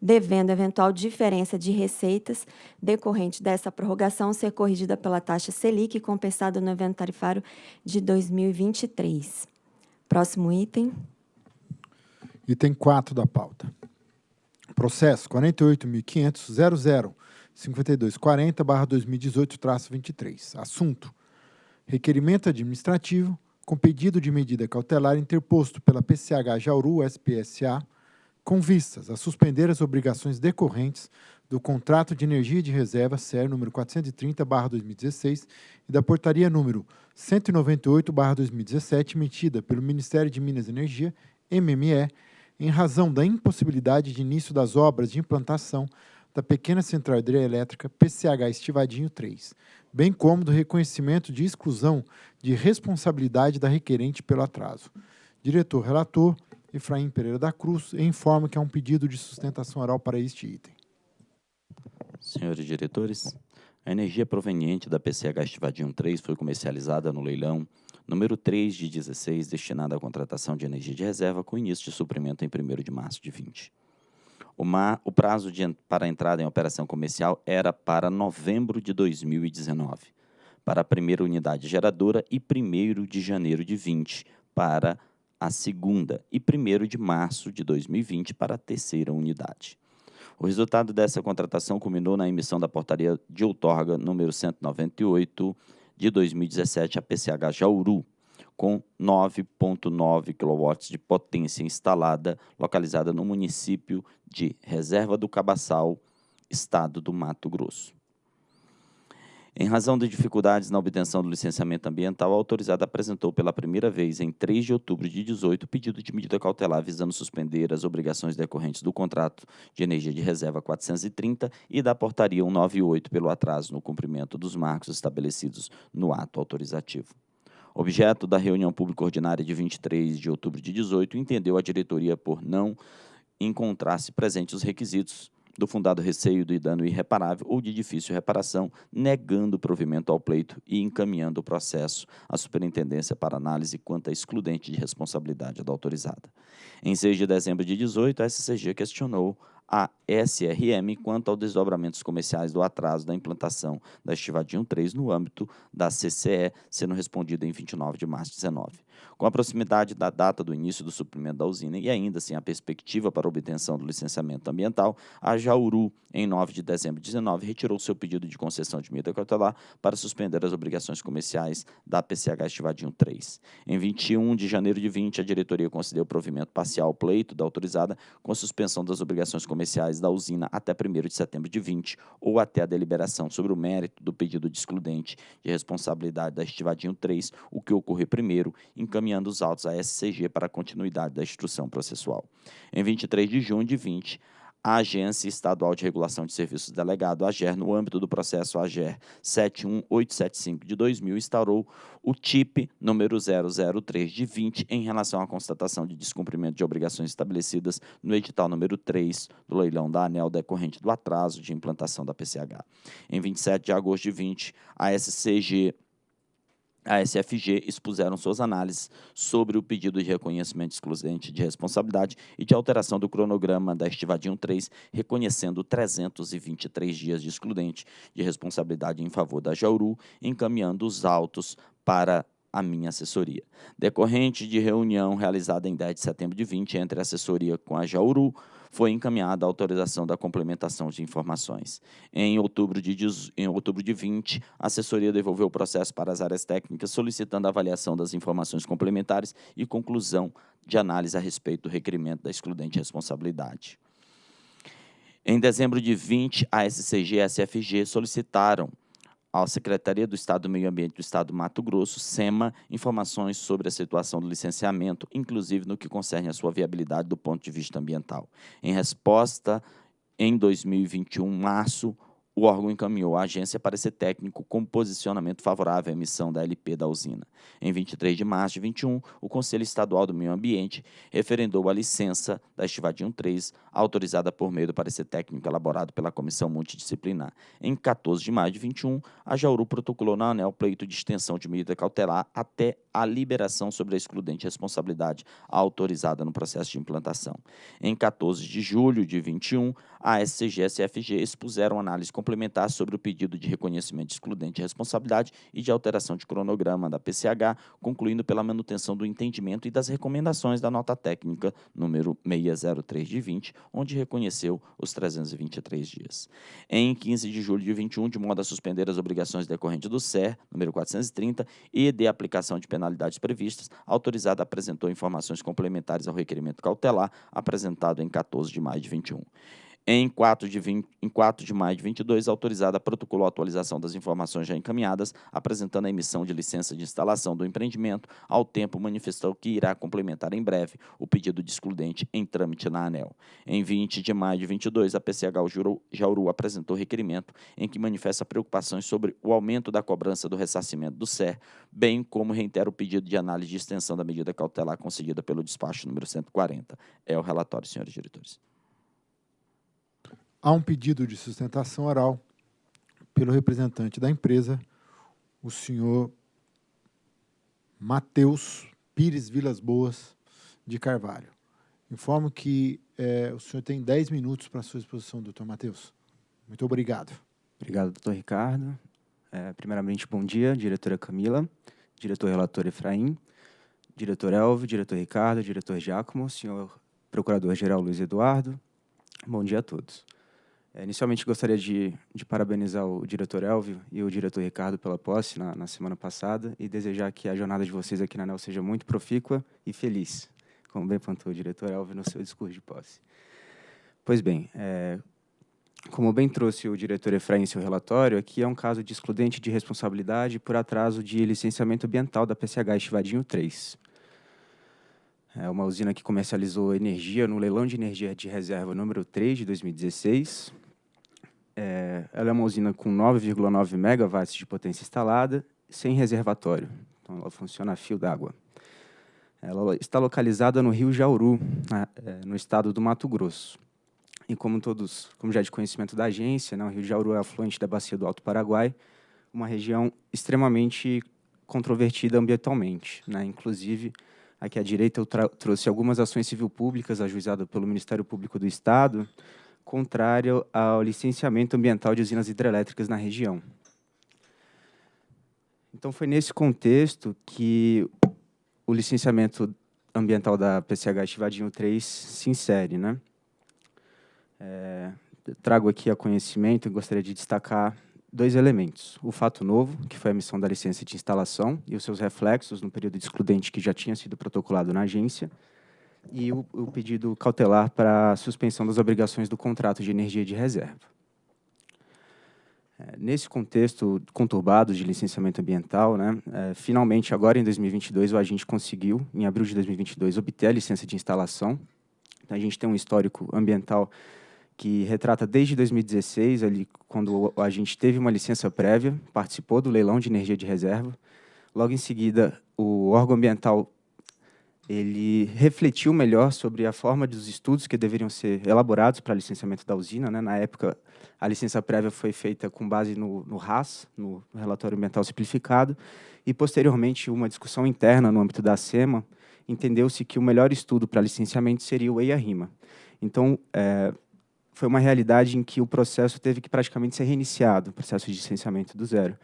devendo eventual diferença de receitas decorrente dessa prorrogação ser corrigida pela taxa Selic e compensada no evento tarifário de 2023. Próximo item. Item 4 da pauta. Processo 48.500.00.5240-2018-23. Assunto: requerimento administrativo com pedido de medida cautelar interposto pela PCH Jauru SPSA com vistas a suspender as obrigações decorrentes do Contrato de Energia de Reserva SER número 430/2016 e da Portaria número 198/2017 emitida pelo Ministério de Minas e Energia, MME, em razão da impossibilidade de início das obras de implantação da pequena central hidrelétrica PCH Estivadinho 3, bem como do reconhecimento de exclusão de responsabilidade da requerente pelo atraso. Diretor relator, Efraim Pereira da Cruz, e informa que há um pedido de sustentação oral para este item. Senhores diretores, a energia proveniente da PCH Estivadinho 3 foi comercializada no leilão número 3 de 16, destinada à contratação de energia de reserva com início de suprimento em 1 de março de 20. O, o prazo de, para a entrada em operação comercial era para novembro de 2019, para a primeira unidade geradora, e 1 de janeiro de 20, para a segunda, e 1 de março de 2020, para a terceira unidade. O resultado dessa contratação culminou na emissão da portaria de outorga número 198 de 2017 a PCH Jauru, com 9,9 kW de potência instalada, localizada no município de Reserva do Cabaçal, estado do Mato Grosso. Em razão de dificuldades na obtenção do licenciamento ambiental, a autorizada apresentou pela primeira vez, em 3 de outubro de 18, pedido de medida cautelar visando suspender as obrigações decorrentes do contrato de energia de reserva 430 e da portaria 198 pelo atraso no cumprimento dos marcos estabelecidos no ato autorizativo. Objeto da reunião pública ordinária de 23 de outubro de 18, entendeu a diretoria por não encontrar-se presentes os requisitos do fundado receio de dano irreparável ou de difícil reparação, negando o provimento ao pleito e encaminhando o processo à superintendência para análise quanto à excludente de responsabilidade da autorizada. Em 6 de dezembro de 18, a SCG questionou a SRM quanto aos desdobramentos comerciais do atraso da implantação da Estivadinho 3 no âmbito da CCE, sendo respondido em 29 de março de 19. Com a proximidade da data do início do suprimento da usina e ainda sem a perspectiva para obtenção do licenciamento ambiental, a Jauru, em 9 de dezembro de 19, retirou seu pedido de concessão de medida cautelar para suspender as obrigações comerciais da PCH Estivadinho 3. Em 21 de janeiro de 20, a diretoria concedeu provimento parcial ao pleito da autorizada com suspensão das obrigações comerciais da usina até 1 de setembro de 20 ou até a deliberação sobre o mérito do pedido de excludente de responsabilidade da Estivadinho 3, o que ocorrer primeiro, encaminhando os autos à SCG para a continuidade da instrução processual. Em 23 de junho de 20, a Agência Estadual de Regulação de Serviços Delegado, AGER, no âmbito do processo AGER 71875 de 2000, instaurou o TIP número 003 de 20 em relação à constatação de descumprimento de obrigações estabelecidas no edital número 3 do leilão da ANEL decorrente do atraso de implantação da PCH. Em 27 de agosto de 20, a SCG a SFG expuseram suas análises sobre o pedido de reconhecimento excludente de responsabilidade e de alteração do cronograma da Estivadinho 3, reconhecendo 323 dias de excludente de responsabilidade em favor da Jauru, encaminhando os autos para a minha assessoria. Decorrente de reunião realizada em 10 de setembro de 20 entre a assessoria com a Jauru, foi encaminhada a autorização da complementação de informações. Em outubro de, em outubro de 20, a assessoria devolveu o processo para as áreas técnicas, solicitando a avaliação das informações complementares e conclusão de análise a respeito do requerimento da excludente responsabilidade. Em dezembro de 20, a SCG e a SFG solicitaram à Secretaria do Estado do Meio Ambiente do Estado do Mato Grosso, SEMA, informações sobre a situação do licenciamento, inclusive no que concerne a sua viabilidade do ponto de vista ambiental. Em resposta, em 2021, março, o órgão encaminhou à agência parecer técnico com posicionamento favorável à emissão da LP da usina. Em 23 de março de 21, o Conselho Estadual do Meio Ambiente referendou a licença da Estivadinho 3, autorizada por meio do parecer técnico elaborado pela Comissão Multidisciplinar. Em 14 de maio de 21, a Jauru protocolou na ANEL pleito de extensão de medida cautelar até a liberação sobre a excludente responsabilidade autorizada no processo de implantação. Em 14 de julho de 21, a SCG e a SFG expuseram análise complementar sobre o pedido de reconhecimento excludente de responsabilidade e de alteração de cronograma da PCH, concluindo pela manutenção do entendimento e das recomendações da nota técnica número 603 de 20, onde reconheceu os 323 dias. Em 15 de julho de 21, de modo a suspender as obrigações decorrentes do SER, número 430, e de aplicação de penalidades previstas, a autorizada apresentou informações complementares ao requerimento cautelar apresentado em 14 de maio de 21. Em 4 de, 20, em 4 de maio de 22, a autorizada protocolou a atualização das informações já encaminhadas, apresentando a emissão de licença de instalação do empreendimento, ao tempo manifestou que irá complementar em breve o pedido de excludente em trâmite na ANEL. Em 20 de maio de 22, a PCH Jauru apresentou requerimento em que manifesta preocupações sobre o aumento da cobrança do ressarcimento do SER, bem como reitera o pedido de análise de extensão da medida cautelar concedida pelo despacho número 140. É o relatório, senhores diretores. Há um pedido de sustentação oral pelo representante da empresa, o senhor Matheus Pires Vilas Boas de Carvalho. Informo que é, o senhor tem 10 minutos para a sua exposição, doutor Matheus. Muito obrigado. Obrigado, doutor Ricardo. É, primeiramente, bom dia, diretora Camila, diretor relator Efraim, diretor Elvio, diretor Ricardo, diretor Giacomo, senhor procurador-geral Luiz Eduardo. Bom dia a todos. É, inicialmente, gostaria de, de, parabenizar o diretor Elvio e o diretor Ricardo pela posse na, na, semana passada e desejar que a jornada de vocês aqui na ANEL seja muito profícua e feliz, como bem pontuou o diretor Elvio no seu discurso de posse. Pois bem, é, como bem trouxe o diretor Efraim em seu relatório, aqui é um caso de excludente de responsabilidade por atraso de licenciamento ambiental da PCH Estivadinho 3. É uma usina que comercializou energia no leilão de energia de reserva número 3 de 2016, é, ela é uma usina com 9,9 megawatts de potência instalada, sem reservatório. Então, ela funciona a fio d'água. Ela está localizada no Rio Jauru, é, no estado do Mato Grosso. E como todos, como já é de conhecimento da agência, né, o Rio Jauru é afluente da bacia do Alto Paraguai, uma região extremamente controvertida ambientalmente. Né? Inclusive, aqui à direita eu trouxe algumas ações civil públicas ajuizadas pelo Ministério Público do Estado, contrário ao licenciamento ambiental de usinas hidrelétricas na região. Então, foi nesse contexto que o licenciamento ambiental da PCH Estivadinho 3 se insere. Né? É, trago aqui a conhecimento e gostaria de destacar dois elementos. O fato novo, que foi a emissão da licença de instalação e os seus reflexos no período de excludente que já tinha sido protocolado na agência, e o, o pedido cautelar para suspensão das obrigações do contrato de energia de reserva. É, nesse contexto conturbado de licenciamento ambiental, né, é, finalmente, agora em 2022, o agente conseguiu, em abril de 2022, obter a licença de instalação. Então, a gente tem um histórico ambiental que retrata desde 2016, ali, quando a gente teve uma licença prévia, participou do leilão de energia de reserva. Logo em seguida, o órgão ambiental ele refletiu melhor sobre a forma dos estudos que deveriam ser elaborados para licenciamento da usina. Né? Na época, a licença prévia foi feita com base no, no RAS, no Relatório Ambiental Simplificado, e, posteriormente, uma discussão interna no âmbito da SEMA, entendeu-se que o melhor estudo para licenciamento seria o EIA-RIMA. Então, é, foi uma realidade em que o processo teve que praticamente ser reiniciado, o processo de licenciamento do zero.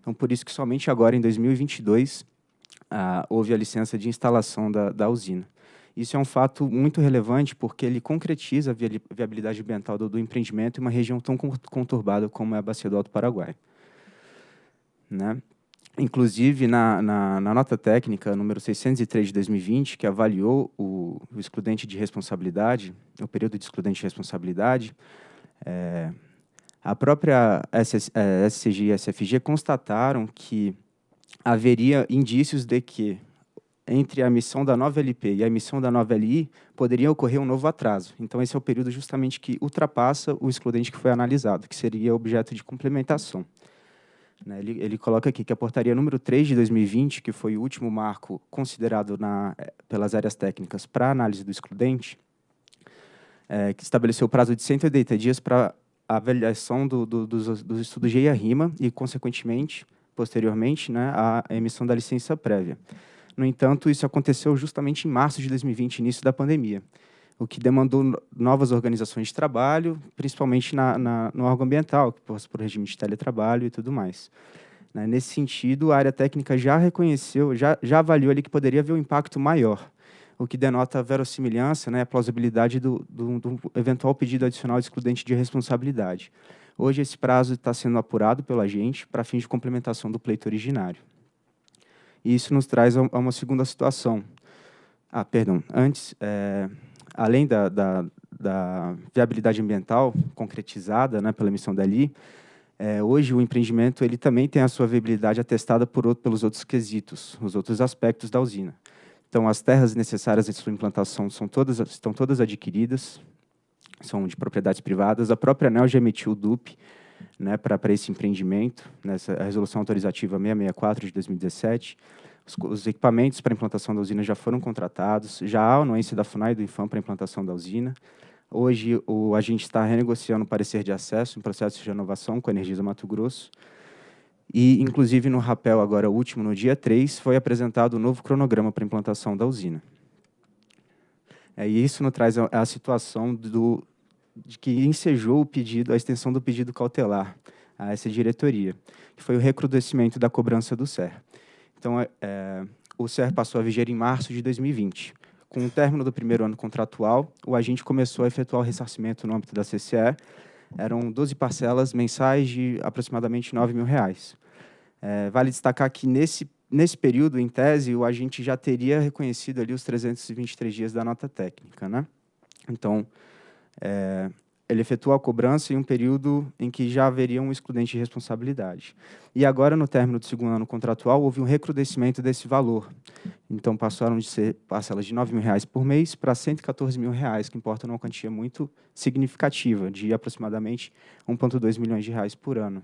Então, por isso que somente agora, em 2022, ah, houve a licença de instalação da, da usina. Isso é um fato muito relevante porque ele concretiza a viabilidade ambiental do, do empreendimento em uma região tão conturbada como é a Bacia do Alto Paraguai. Né? Inclusive, na, na, na, nota técnica número 603 de 2020, que avaliou o, o excludente de responsabilidade, o período de excludente de responsabilidade, é, a própria SS, é, SCG e SFG constataram que haveria indícios de que entre a emissão da nova LP e a emissão da nova LI poderia ocorrer um novo atraso. Então, esse é o período justamente que ultrapassa o excludente que foi analisado, que seria objeto de complementação. Né, ele, ele, coloca aqui que a portaria número 3 de 2020, que foi o último marco considerado na, eh, pelas áreas técnicas para análise do excludente, é, que estabeleceu o prazo de 180 dias para avaliação do, do, dos, dos estudos de EIA-RIMA e, consequentemente, posteriormente, né, a emissão da licença prévia. No entanto, isso aconteceu justamente em março de 2020, início da pandemia, o que demandou novas organizações de trabalho, principalmente na, na, no órgão ambiental, que passa por regime de teletrabalho e tudo mais. Né, nesse sentido, a área técnica já reconheceu, já, já avaliou ali que poderia haver um impacto maior, o que denota a verossimilhança, né, a plausibilidade do, do, do eventual pedido adicional de excludente de responsabilidade. Hoje, esse prazo está sendo apurado pela gente para fins de complementação do pleito originário. E isso nos traz a uma segunda situação. Ah, perdão. Antes, é, além da, da, da, viabilidade ambiental concretizada né, pela emissão da LI, é, hoje o empreendimento ele também tem a sua viabilidade atestada por, pelos outros quesitos, os outros aspectos da usina. Então, as terras necessárias à sua implantação são todas, estão todas adquiridas, são de propriedades privadas. A própria ANEL já emitiu o DUP né, para esse empreendimento, nessa resolução autorizativa 664 de 2017. Os, os equipamentos para implantação da usina já foram contratados, já há anuência da FUNAI e do INFAM para implantação da usina. Hoje, o, a gente está renegociando o parecer de acesso em processo de renovação com a Energisa Mato Grosso. E, inclusive, no rapel, agora último, no dia 3, foi apresentado o um novo cronograma para implantação da usina. É, e isso nos traz a, a situação do, de que ensejou o pedido, a extensão do pedido cautelar a essa diretoria, que foi o recrudescimento da cobrança do SER. Então, é, é o SER passou a viger em março de 2020. Com o término do primeiro ano contratual, o agente começou a efetuar o ressarcimento no âmbito da CCE. Eram 12 parcelas mensais de aproximadamente R$ mil reais. É, vale destacar que nesse, nesse período, em tese, o agente já teria reconhecido ali os 323 dias da nota técnica. Né? Então, é, ele efetuou a cobrança em um período em que já haveria um excludente de responsabilidade. E agora, no término do segundo ano contratual, houve um recrudescimento desse valor. Então, passaram de ser parcelas de R$ mil reais por mês para 114 mil reais, que importa numa quantia muito significativa, de aproximadamente 1,2 milhões de reais por ano.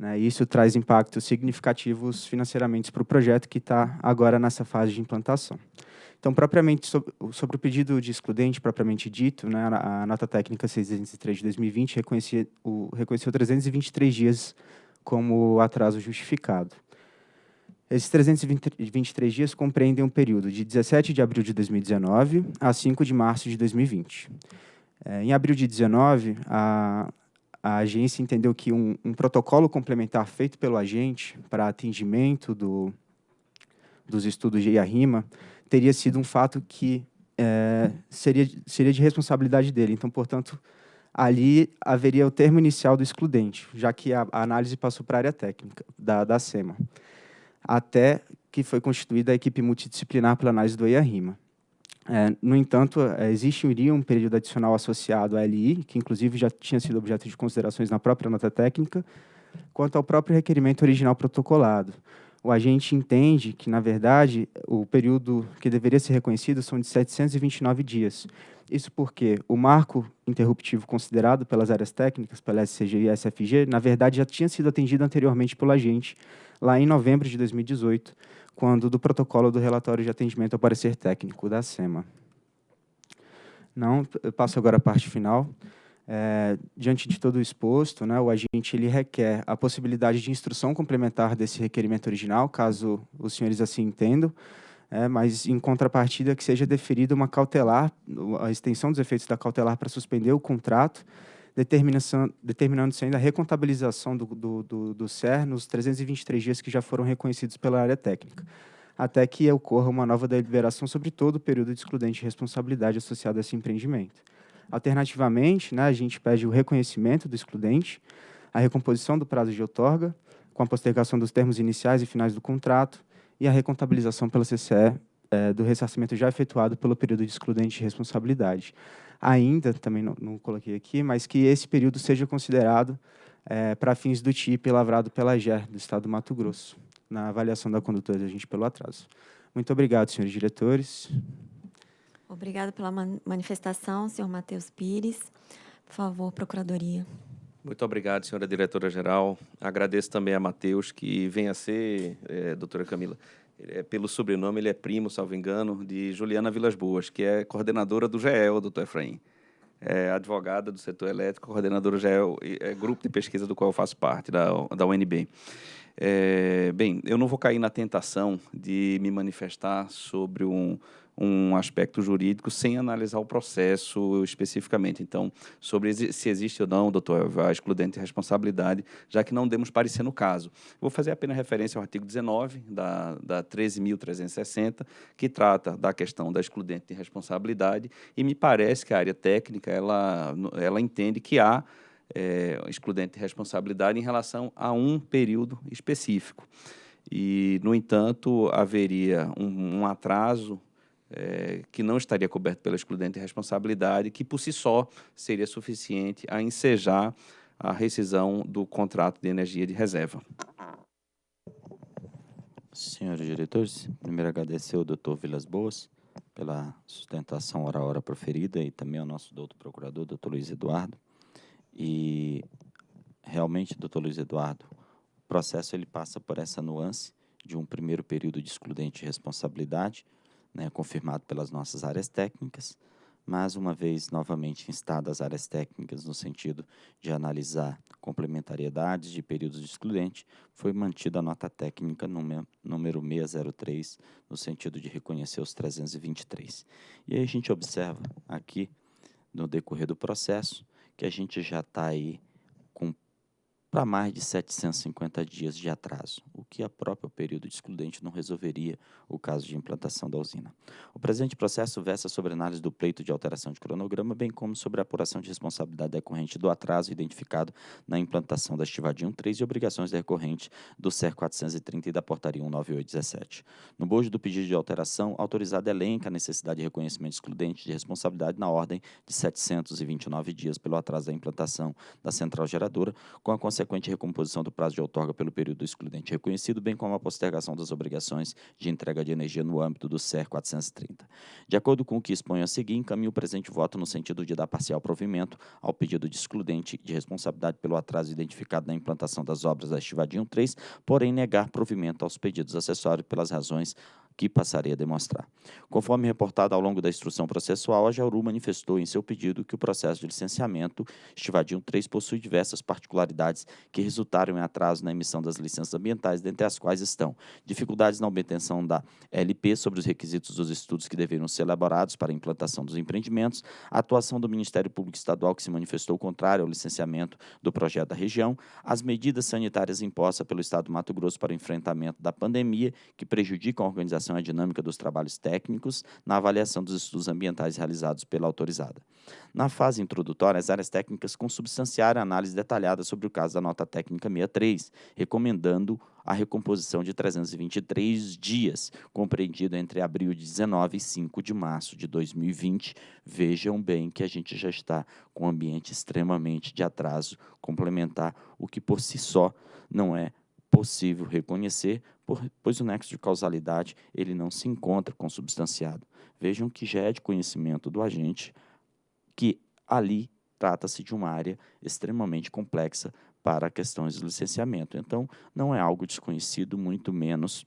Né, isso traz impactos significativos financeiramente para o projeto que está agora nessa fase de implantação. Então, propriamente sobre, sobre, o pedido de excludente, propriamente dito, né, a, nota técnica 603 de 2020 reconhecia, o, reconheceu 323 dias como atraso justificado. Esses 323 dias compreendem um período de 17 de abril de 2019 a 5 de março de 2020. É, em abril de 2019, a, a agência entendeu que um, um, protocolo complementar feito pelo agente para atendimento do, dos estudos de IARIMA teria sido um fato que é, seria, seria de responsabilidade dele. Então, portanto, ali haveria o termo inicial do excludente, já que a, a análise passou para a área técnica da, da SEMA, até que foi constituída a equipe multidisciplinar para análise do EIA-RIMA. É, no entanto, é, existiria um período adicional associado à LI, que inclusive já tinha sido objeto de considerações na própria nota técnica, quanto ao próprio requerimento original protocolado, o agente entende que, na verdade, o período que deveria ser reconhecido são de 729 dias. Isso porque o marco interruptivo considerado pelas áreas técnicas, pela SCG e SFG, na verdade, já tinha sido atendido anteriormente pelo agente, lá em novembro de 2018, quando do protocolo do relatório de atendimento ao parecer técnico da SEMA. Não, passo agora a parte final. É, diante de todo o exposto, né, o agente ele requer a possibilidade de instrução complementar desse requerimento original, caso os senhores assim entendam, é, mas em contrapartida que seja deferida uma cautelar, a extensão dos efeitos da cautelar para suspender o contrato, determinando-se ainda a recontabilização do, do, do, do SER nos 323 dias que já foram reconhecidos pela área técnica, até que ocorra uma nova deliberação sobre todo o período de excludente de responsabilidade associado a esse empreendimento. Alternativamente, né, a gente pede o reconhecimento do excludente, a recomposição do prazo de outorga, com a postergação dos termos iniciais e finais do contrato e a recontabilização pela CCE é, do ressarcimento já efetuado pelo período de excludente de responsabilidade. Ainda, também não, não coloquei aqui, mas que esse período seja considerado é, para fins do TIP lavrado pela GER, do Estado do Mato Grosso, na avaliação da conduta da gente pelo atraso. Muito obrigado, senhores diretores. Obrigada pela manifestação, senhor Matheus Pires. Por favor, Procuradoria. Muito obrigado, senhora diretora-geral. Agradeço também a Matheus, que vem a ser, é, doutora Camila, é, pelo sobrenome, ele é primo, salvo engano, de Juliana Vilas Boas, que é coordenadora do GEL, doutor Efraim. É advogada do setor elétrico, coordenadora do GEL, é grupo de pesquisa do qual eu faço parte, da, da UNB. É, bem, eu não vou cair na tentação de me manifestar sobre um, um aspecto jurídico sem analisar o processo especificamente. Então, sobre se existe ou não, doutor, a excludente responsabilidade, já que não demos parecer no caso. Vou fazer apenas referência ao artigo 19 da, da 13.360, que trata da questão da excludente de responsabilidade, e me parece que a área técnica ela, ela entende que há é, excludente de responsabilidade em relação a um período específico. E, no entanto, haveria um, um atraso é, que não estaria coberto pela excludente responsabilidade, que por si só seria suficiente a ensejar a rescisão do contrato de energia de reserva. Senhores diretores, primeiro agradecer ao doutor Vilas Boas pela sustentação hora a hora proferida e também ao nosso doutor procurador, doutor Luiz Eduardo. E realmente, doutor Luiz Eduardo, o processo ele passa por essa nuance de um primeiro período de excludente de responsabilidade, né, confirmado pelas nossas áreas técnicas, mas uma vez novamente instadas as áreas técnicas no sentido de analisar complementariedades de períodos de excludente, foi mantida a nota técnica número, número 603, no sentido de reconhecer os 323. E aí a gente observa aqui, no decorrer do processo, que a gente já está aí com para mais de 750 dias de atraso, o que a própria período de excludente não resolveria o caso de implantação da usina. O presente processo versa sobre análise do pleito de alteração de cronograma, bem como sobre a apuração de responsabilidade decorrente do atraso identificado na implantação da Estivadinho 3 e obrigações decorrentes do CER 430 e da Portaria 19817. No bojo do pedido de alteração, autorizado elenca a necessidade de reconhecimento excludente de responsabilidade na ordem de 729 dias pelo atraso da implantação da central geradora, com a consequente recomposição do prazo de outorga pelo período excludente reconhecido, bem como a postergação das obrigações de entrega de energia no âmbito do CER 430. De acordo com o que exponho a seguir, encaminho o presente voto no sentido de dar parcial provimento ao pedido de excludente de responsabilidade pelo atraso identificado na implantação das obras da Estivadinho 3, porém negar provimento aos pedidos acessórios pelas razões que passarei a demonstrar. Conforme reportado ao longo da instrução processual, a Jauru manifestou em seu pedido que o processo de licenciamento Estivadinho 3 possui diversas particularidades que resultaram em atraso na emissão das licenças ambientais, dentre as quais estão dificuldades na obtenção da LP sobre os requisitos dos estudos que deveriam ser elaborados para a implantação dos empreendimentos, a atuação do Ministério Público Estadual que se manifestou contrário ao licenciamento do projeto da região, as medidas sanitárias impostas pelo Estado do Mato Grosso para o enfrentamento da pandemia, que prejudicam a organização a dinâmica dos trabalhos técnicos na avaliação dos estudos ambientais realizados pela autorizada. Na fase introdutória, as áreas técnicas consubstanciaram a análise detalhada sobre o caso da nota técnica 63, recomendando a recomposição de 323 dias, compreendido entre abril de 19 e 5 de março de 2020. Vejam bem que a gente já está com um ambiente extremamente de atraso complementar, o que por si só não é possível reconhecer, pois o nexo de causalidade ele não se encontra consubstanciado. Vejam que já é de conhecimento do agente que ali trata-se de uma área extremamente complexa para questões de licenciamento. Então, não é algo desconhecido, muito menos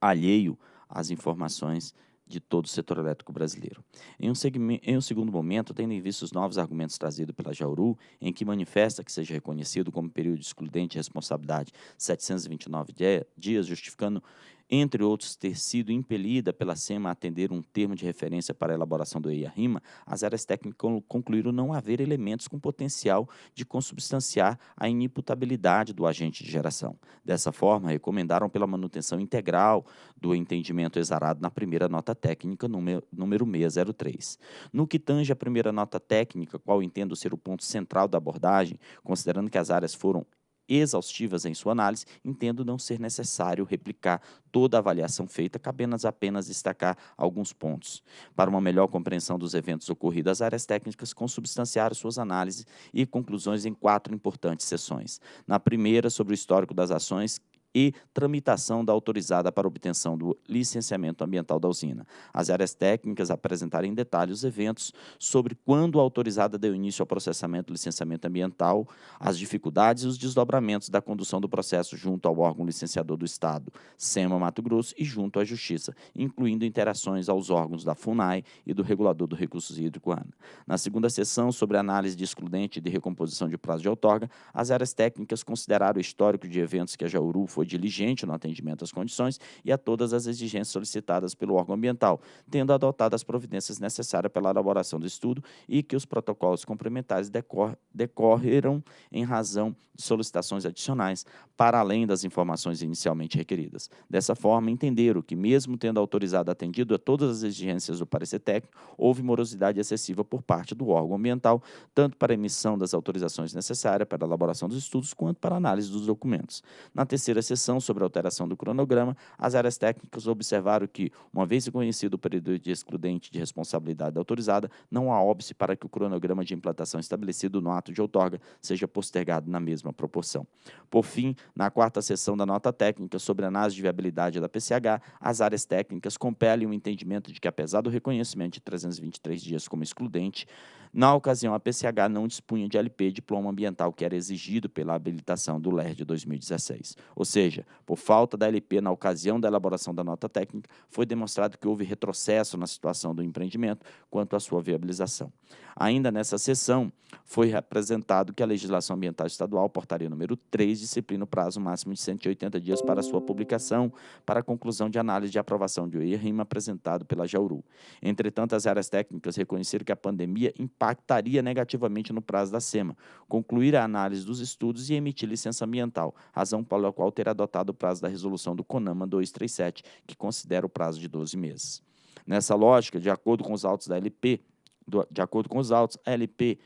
alheio às informações de todo o setor elétrico brasileiro. Em um, em um, segundo momento, tendo em vista os novos argumentos trazidos pela Jauru, em que manifesta que seja reconhecido como período excludente de responsabilidade 729 dias, justificando entre outros, ter sido impelida pela SEMA a atender um termo de referência para a elaboração do EIA-RIMA, as áreas técnicas concluíram não haver elementos com potencial de consubstanciar a inimputabilidade do agente de geração. Dessa forma, recomendaram pela manutenção integral do entendimento exarado na primeira nota técnica, número, número 603. No que tange a primeira nota técnica, qual entendo ser o ponto central da abordagem, considerando que as áreas foram exaustivas em sua análise, entendo não ser necessário replicar toda a avaliação feita, cabendo apenas destacar alguns pontos. Para uma melhor compreensão dos eventos ocorridos, as áreas técnicas consubstanciaram suas análises e conclusões em quatro importantes sessões. Na primeira, sobre o histórico das ações e tramitação da autorizada para obtenção do licenciamento ambiental da usina. As áreas técnicas apresentaram em detalhe os eventos sobre quando a autorizada deu início ao processamento do licenciamento ambiental, as dificuldades e os desdobramentos da condução do processo junto ao órgão licenciador do Estado, SEMA Mato Grosso, e junto à Justiça, incluindo interações aos órgãos da FUNAI e do Regulador do Recursos Hídricos ANA. Na segunda sessão, sobre análise de excludente de recomposição de prazo de outorga, as áreas técnicas consideraram o histórico de eventos que a Jauru foi diligente no atendimento às condições e a todas as exigências solicitadas pelo órgão ambiental, tendo adotado as providências necessárias pela elaboração do estudo e que os protocolos complementares decor decorreram em razão de solicitações adicionais, para além das informações inicialmente requeridas. Dessa forma, entenderam que, mesmo tendo autorizado atendido a todas as exigências do parecer técnico, houve morosidade excessiva por parte do órgão ambiental, tanto para a emissão das autorizações necessárias para a elaboração dos estudos, quanto para a análise dos documentos. Na terceira sessão sobre a alteração do cronograma, as áreas técnicas observaram que, uma vez reconhecido o período de excludente de responsabilidade autorizada, não há óbice para que o cronograma de implantação estabelecido no ato de outorga seja postergado na mesma proporção. Por fim, na quarta sessão da nota técnica sobre análise de viabilidade da PCH, as áreas técnicas compelem o entendimento de que, apesar do reconhecimento de 323 dias como excludente, Na ocasião, a PCH não dispunha de LP, diploma ambiental, que era exigido pela habilitação do LER de 2016. Ou seja, por falta da LP na ocasião da elaboração da nota técnica, foi demonstrado que houve retrocesso na situação do empreendimento quanto à sua viabilização. Ainda nessa sessão, foi apresentado que a legislação ambiental estadual, portaria número 3, disciplina o prazo máximo de 180 dias para sua publicação, para a conclusão de análise de aprovação de OIRIM apresentado pela Jauru. Entretanto, as áreas técnicas reconheceram que a pandemia impactaria negativamente no prazo da SEMA, concluir a análise dos estudos e emitir licença ambiental, razão pela qual ter adotado o prazo da resolução do CONAMA 237, que considera o prazo de 12 meses. Nessa lógica, de acordo com os autos da LP, do, de acordo com os autos, a LP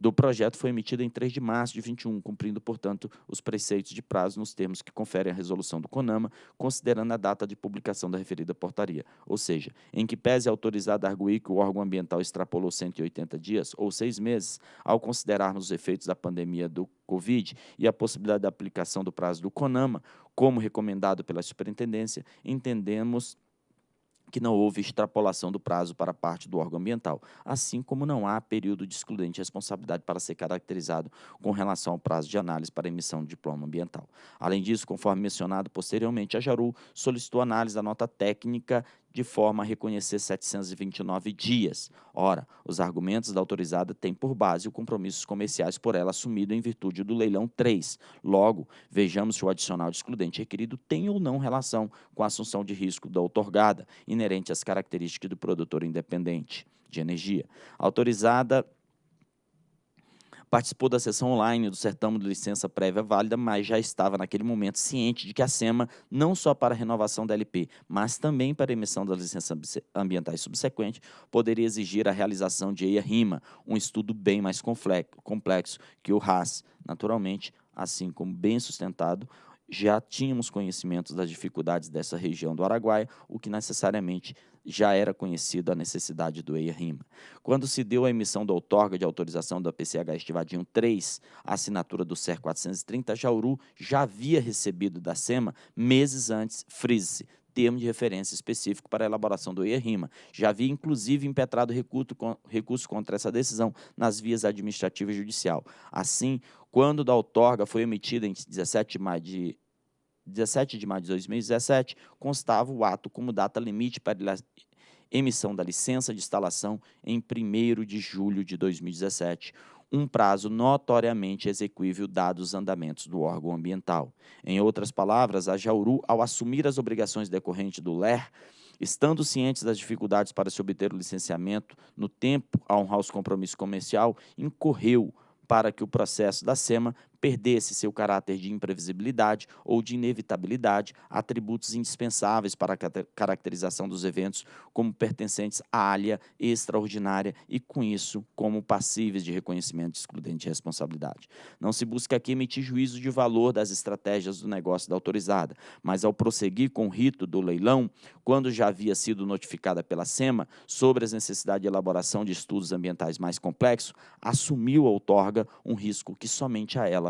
do projeto foi emitida em 3 de março de 21, cumprindo, portanto, os preceitos de prazo nos termos que conferem a resolução do CONAMA, considerando a data de publicação da referida portaria. Ou seja, em que pese autorizado a arguir que o órgão ambiental extrapolou 180 dias ou seis meses, ao considerarmos os efeitos da pandemia do Covid e a possibilidade da aplicação do prazo do CONAMA, como recomendado pela superintendência, entendemos que não houve extrapolação do prazo para parte do órgão ambiental, assim como não há período de excludente responsabilidade para ser caracterizado com relação ao prazo de análise para emissão de diploma ambiental. Além disso, conforme mencionado posteriormente, a Jaru solicitou análise da nota técnica de forma a reconhecer 729 dias. Ora, os argumentos da autorizada têm por base os compromissos comerciais por ela assumido em virtude do leilão 3. Logo, vejamos se o adicional de excludente requerido tem ou não relação com a assunção de risco da outorgada, inerente às características do produtor independente de energia. autorizada participou da sessão online do certame de licença prévia válida, mas já estava naquele momento ciente de que a SEMA, não só para a renovação da LP, mas também para a emissão das licenças ambientais subsequentes, poderia exigir a realização de EIA-RIMA, um estudo bem mais complexo que o RAS. Naturalmente, assim como bem sustentado, já tínhamos conhecimentos das dificuldades dessa região do Araguaia, o que necessariamente já era conhecido a necessidade do EIA-RIMA. Quando se deu a emissão da outorga de autorização da PCH Estivadinho 3, a assinatura do CER 430, Jauru já havia recebido da SEMA, meses antes, frise termo de referência específico para a elaboração do EIA-RIMA. Já havia, inclusive, impetrado recurso, recurso contra essa decisão nas vias administrativa e judicial. Assim, quando da outorga foi emitida em 17 de maio de 17 de maio de 2017, constava o ato como data limite para emissão da licença de instalação em 1 de julho de 2017, um prazo notoriamente execuível dados os andamentos do órgão ambiental. Em outras palavras, a Jauru, ao assumir as obrigações decorrentes do LER, estando cientes das dificuldades para se obter o licenciamento no tempo a honrar os compromissos comercial, incorreu para que o processo da SEMA perdesse seu caráter de imprevisibilidade ou de inevitabilidade, atributos indispensáveis para a caracterização dos eventos como pertencentes à área extraordinária e, com isso, como passíveis de reconhecimento de excludente de responsabilidade. Não se busca aqui emitir juízo de valor das estratégias do negócio da autorizada, mas ao prosseguir com o rito do leilão, quando já havia sido notificada pela SEMA sobre as necessidades de elaboração de estudos ambientais mais complexos, assumiu a outorga um risco que somente a ela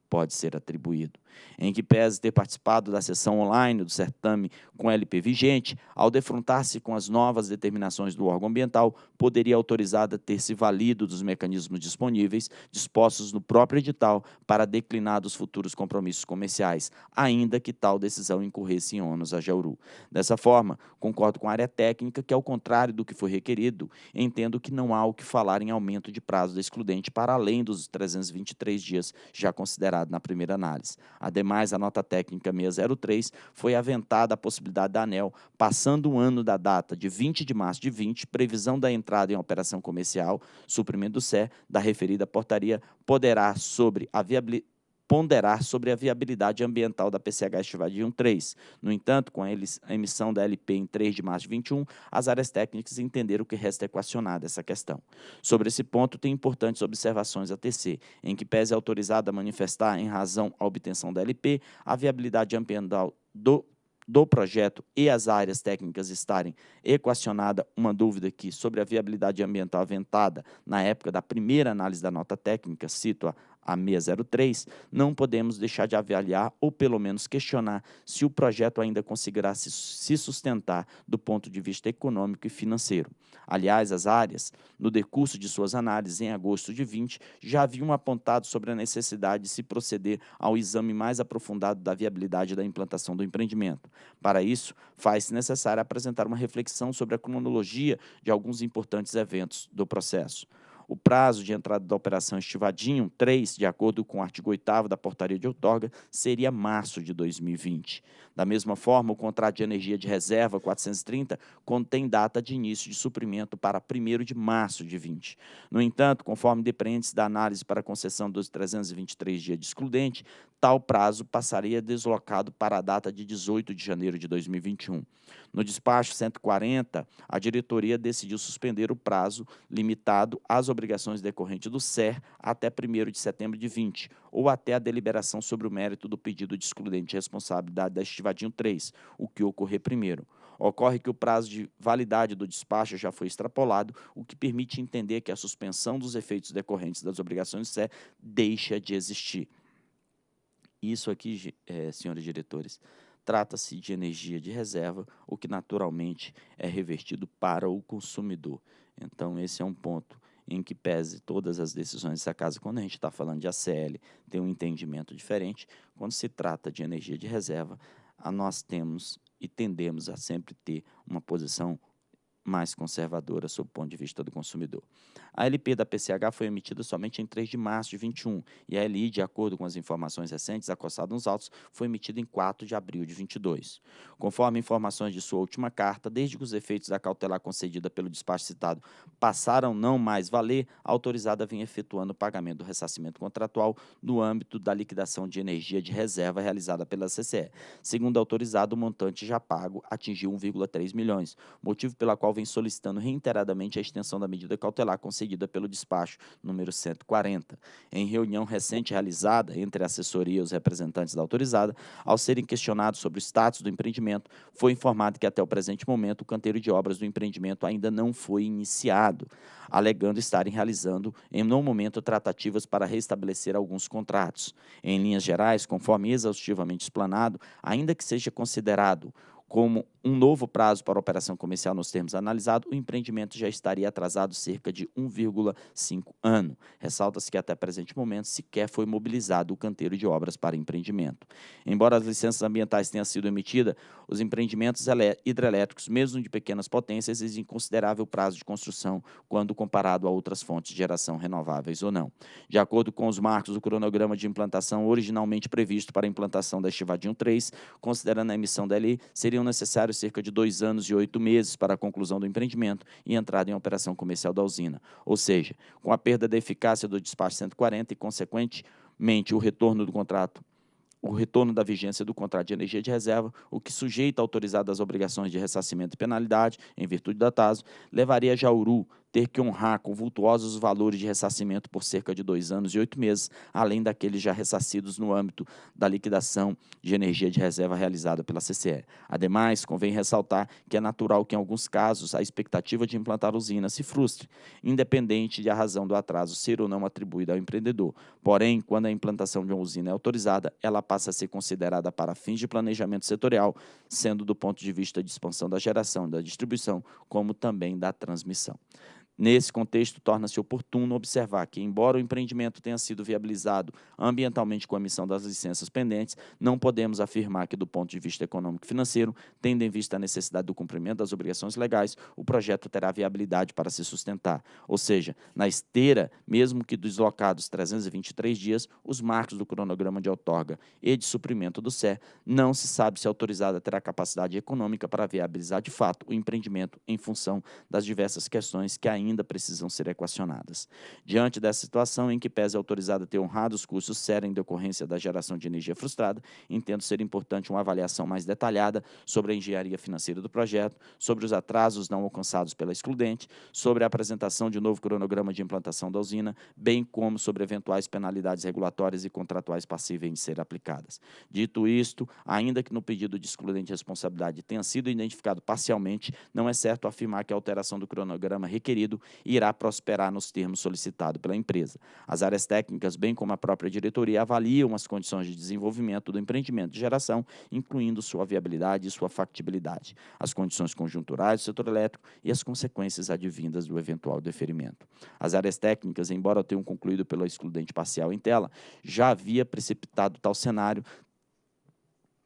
pode ser atribuído em que pese ter participado da sessão online do certame com LP vigente, ao defrontar-se com as novas determinações do órgão ambiental, poderia autorizada ter se valido dos mecanismos disponíveis, dispostos no próprio edital, para declinar dos futuros compromissos comerciais, ainda que tal decisão incorresse em ônus a Jauru. Dessa forma, concordo com a área técnica que, ao contrário do que foi requerido, entendo que não há o que falar em aumento de prazo da excludente para além dos 323 dias já na primeira análise. Ademais, a nota técnica 603 foi aventada a possibilidade da ANEL, passando um ano da data de 20 de março de 20, previsão da entrada em operação comercial, suprimento do CER, da referida portaria, poderá, sobre a viabilidade ponderar sobre a viabilidade ambiental da PCH Estivadinho 3. No entanto, com a emissão da LP em 3 de março de 21, as áreas técnicas entenderam que resta equacionada essa questão. Sobre esse ponto, tem importantes observações a tecer, em que pese autorizada a manifestar, em razão à obtenção da LP, a viabilidade ambiental do do projeto e as áreas técnicas estarem equacionada uma dúvida que sobre a viabilidade ambiental aventada na época da primeira análise da nota técnica, cito a a 603, não podemos deixar de avaliar ou pelo menos questionar se o projeto ainda conseguirá se sustentar do ponto de vista econômico e financeiro. Aliás, as áreas, no decurso de suas análises em agosto de 20, já haviam apontado sobre a necessidade de se proceder ao exame mais aprofundado da viabilidade da implantação do empreendimento. Para isso, faz-se necessário apresentar uma reflexão sobre a cronologia de alguns importantes eventos do processo. O prazo de entrada da operação Estivadinho 3, de acordo com o artigo 8 da portaria de outorga, seria março de 2020. Da mesma forma, o contrato de energia de reserva 430 contém data de início de suprimento para 1 de março de 20. No entanto, conforme depreende da análise para concessão dos 323 dias de excludente, tal prazo passaria deslocado para a data de 18 de janeiro de 2021. No despacho 140, a diretoria decidiu suspender o prazo limitado às obrigações decorrentes do SER até 1 de setembro de 20, ou até a deliberação sobre o mérito do pedido de excludente de responsabilidade da Estivadinho 3, o que ocorrer primeiro. Ocorre que o prazo de validade do despacho já foi extrapolado, o que permite entender que a suspensão dos efeitos decorrentes das obrigações do SER deixa de existir. Isso aqui, é, senhores diretores, trata-se de energia de reserva, o que naturalmente é revertido para o consumidor. Então, esse é um ponto em que pese todas as decisões dessa casa, quando a gente está falando de ACL, tem um entendimento diferente. Quando se trata de energia de reserva, nós temos e tendemos a sempre ter uma posição mais conservadora sob o ponto de vista do consumidor. A LP da PCH foi emitida somente em 3 de março de 21 e a LI, de acordo com as informações recentes acossadas nos autos, foi emitida em 4 de abril de 22. Conforme informações de sua última carta, desde que os efeitos da cautelar concedida pelo despacho citado passaram não mais valer, a autorizada vinha efetuando o pagamento do ressarcimento contratual no âmbito da liquidação de energia de reserva realizada pela CCE. Segundo a autorizada, o montante já pago atingiu 1,3 milhões, motivo pela qual vem solicitando reiteradamente a extensão da medida cautelar concedida pelo despacho número 140. Em reunião recente realizada entre a assessoria e os representantes da autorizada, ao serem questionados sobre o status do empreendimento, foi informado que até o presente momento o canteiro de obras do empreendimento ainda não foi iniciado, alegando estarem realizando, em no momento, tratativas para restabelecer alguns contratos. Em linhas gerais, conforme exaustivamente explanado, ainda que seja considerado como um novo prazo para operação comercial nos termos analisados, o empreendimento já estaria atrasado cerca de 1,5 ano. Ressalta-se que até presente momento sequer foi mobilizado o canteiro de obras para empreendimento. Embora as licenças ambientais tenham sido emitidas, os empreendimentos hidrelétricos, mesmo de pequenas potências, exigem considerável prazo de construção quando comparado a outras fontes de geração renováveis ou não. De acordo com os marcos do cronograma de implantação originalmente previsto para a implantação da Estivadinho 3, considerando a emissão da lei, seriam necessários cerca de dois anos e oito meses para a conclusão do empreendimento e entrada em operação comercial da usina. Ou seja, com a perda da eficácia do despacho 140 e, consequentemente, o retorno do contrato o retorno da vigência do contrato de energia de reserva, o que sujeita autorizado às obrigações de ressarcimento e penalidade, em virtude da TASO, levaria Jauru ter que honrar com vultuosos valores de ressarcimento por cerca de dois anos e oito meses, além daqueles já ressarcidos no âmbito da liquidação de energia de reserva realizada pela CCE. Ademais, convém ressaltar que é natural que, em alguns casos, a expectativa de implantar usina se frustre, independente de a razão do atraso ser ou não atribuída ao empreendedor. Porém, quando a implantação de uma usina é autorizada, ela passa a ser considerada para fins de planejamento setorial, sendo do ponto de vista de expansão da geração da distribuição, como também da transmissão. Nesse contexto, torna-se oportuno observar que, embora o empreendimento tenha sido viabilizado ambientalmente com a emissão das licenças pendentes, não podemos afirmar que, do ponto de vista econômico e financeiro, tendo em vista a necessidade do cumprimento das obrigações legais, o projeto terá viabilidade para se sustentar. Ou seja, na esteira, mesmo que deslocados 323 dias, os marcos do cronograma de outorga e de suprimento do SER, não se sabe se a autorizada terá capacidade econômica para viabilizar de fato o empreendimento em função das diversas questões que ainda ainda precisam ser equacionadas. Diante dessa situação, em que pese a autorizada ter honrado os custos sérios em decorrência da geração de energia frustrada, entendo ser importante uma avaliação mais detalhada sobre a engenharia financeira do projeto, sobre os atrasos não alcançados pela excludente, sobre a apresentação de novo cronograma de implantação da usina, bem como sobre eventuais penalidades regulatórias e contratuais passíveis de ser aplicadas. Dito isto, ainda que no pedido de excludente de responsabilidade tenha sido identificado parcialmente, não é certo afirmar que a alteração do cronograma requerido requerido irá prosperar nos termos solicitados pela empresa. As áreas técnicas, bem como a própria diretoria, avaliam as condições de desenvolvimento do empreendimento de geração, incluindo sua viabilidade e sua factibilidade, as condições conjunturais do setor elétrico e as consequências advindas do eventual deferimento. As áreas técnicas, embora tenham concluído pela excludente parcial em tela, já havia precipitado tal cenário,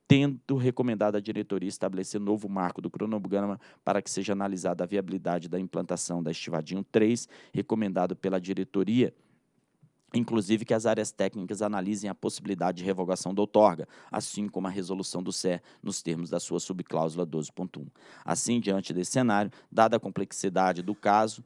tendo recomendado à diretoria estabelecer novo marco do cronograma para que seja analisada a viabilidade da implantação da Estivadinho 3, recomendado pela diretoria, inclusive que as áreas técnicas analisem a possibilidade de revogação da outorga, assim como a resolução do CER nos termos da sua subcláusula 12.1. Assim, diante desse cenário, dada a complexidade do caso,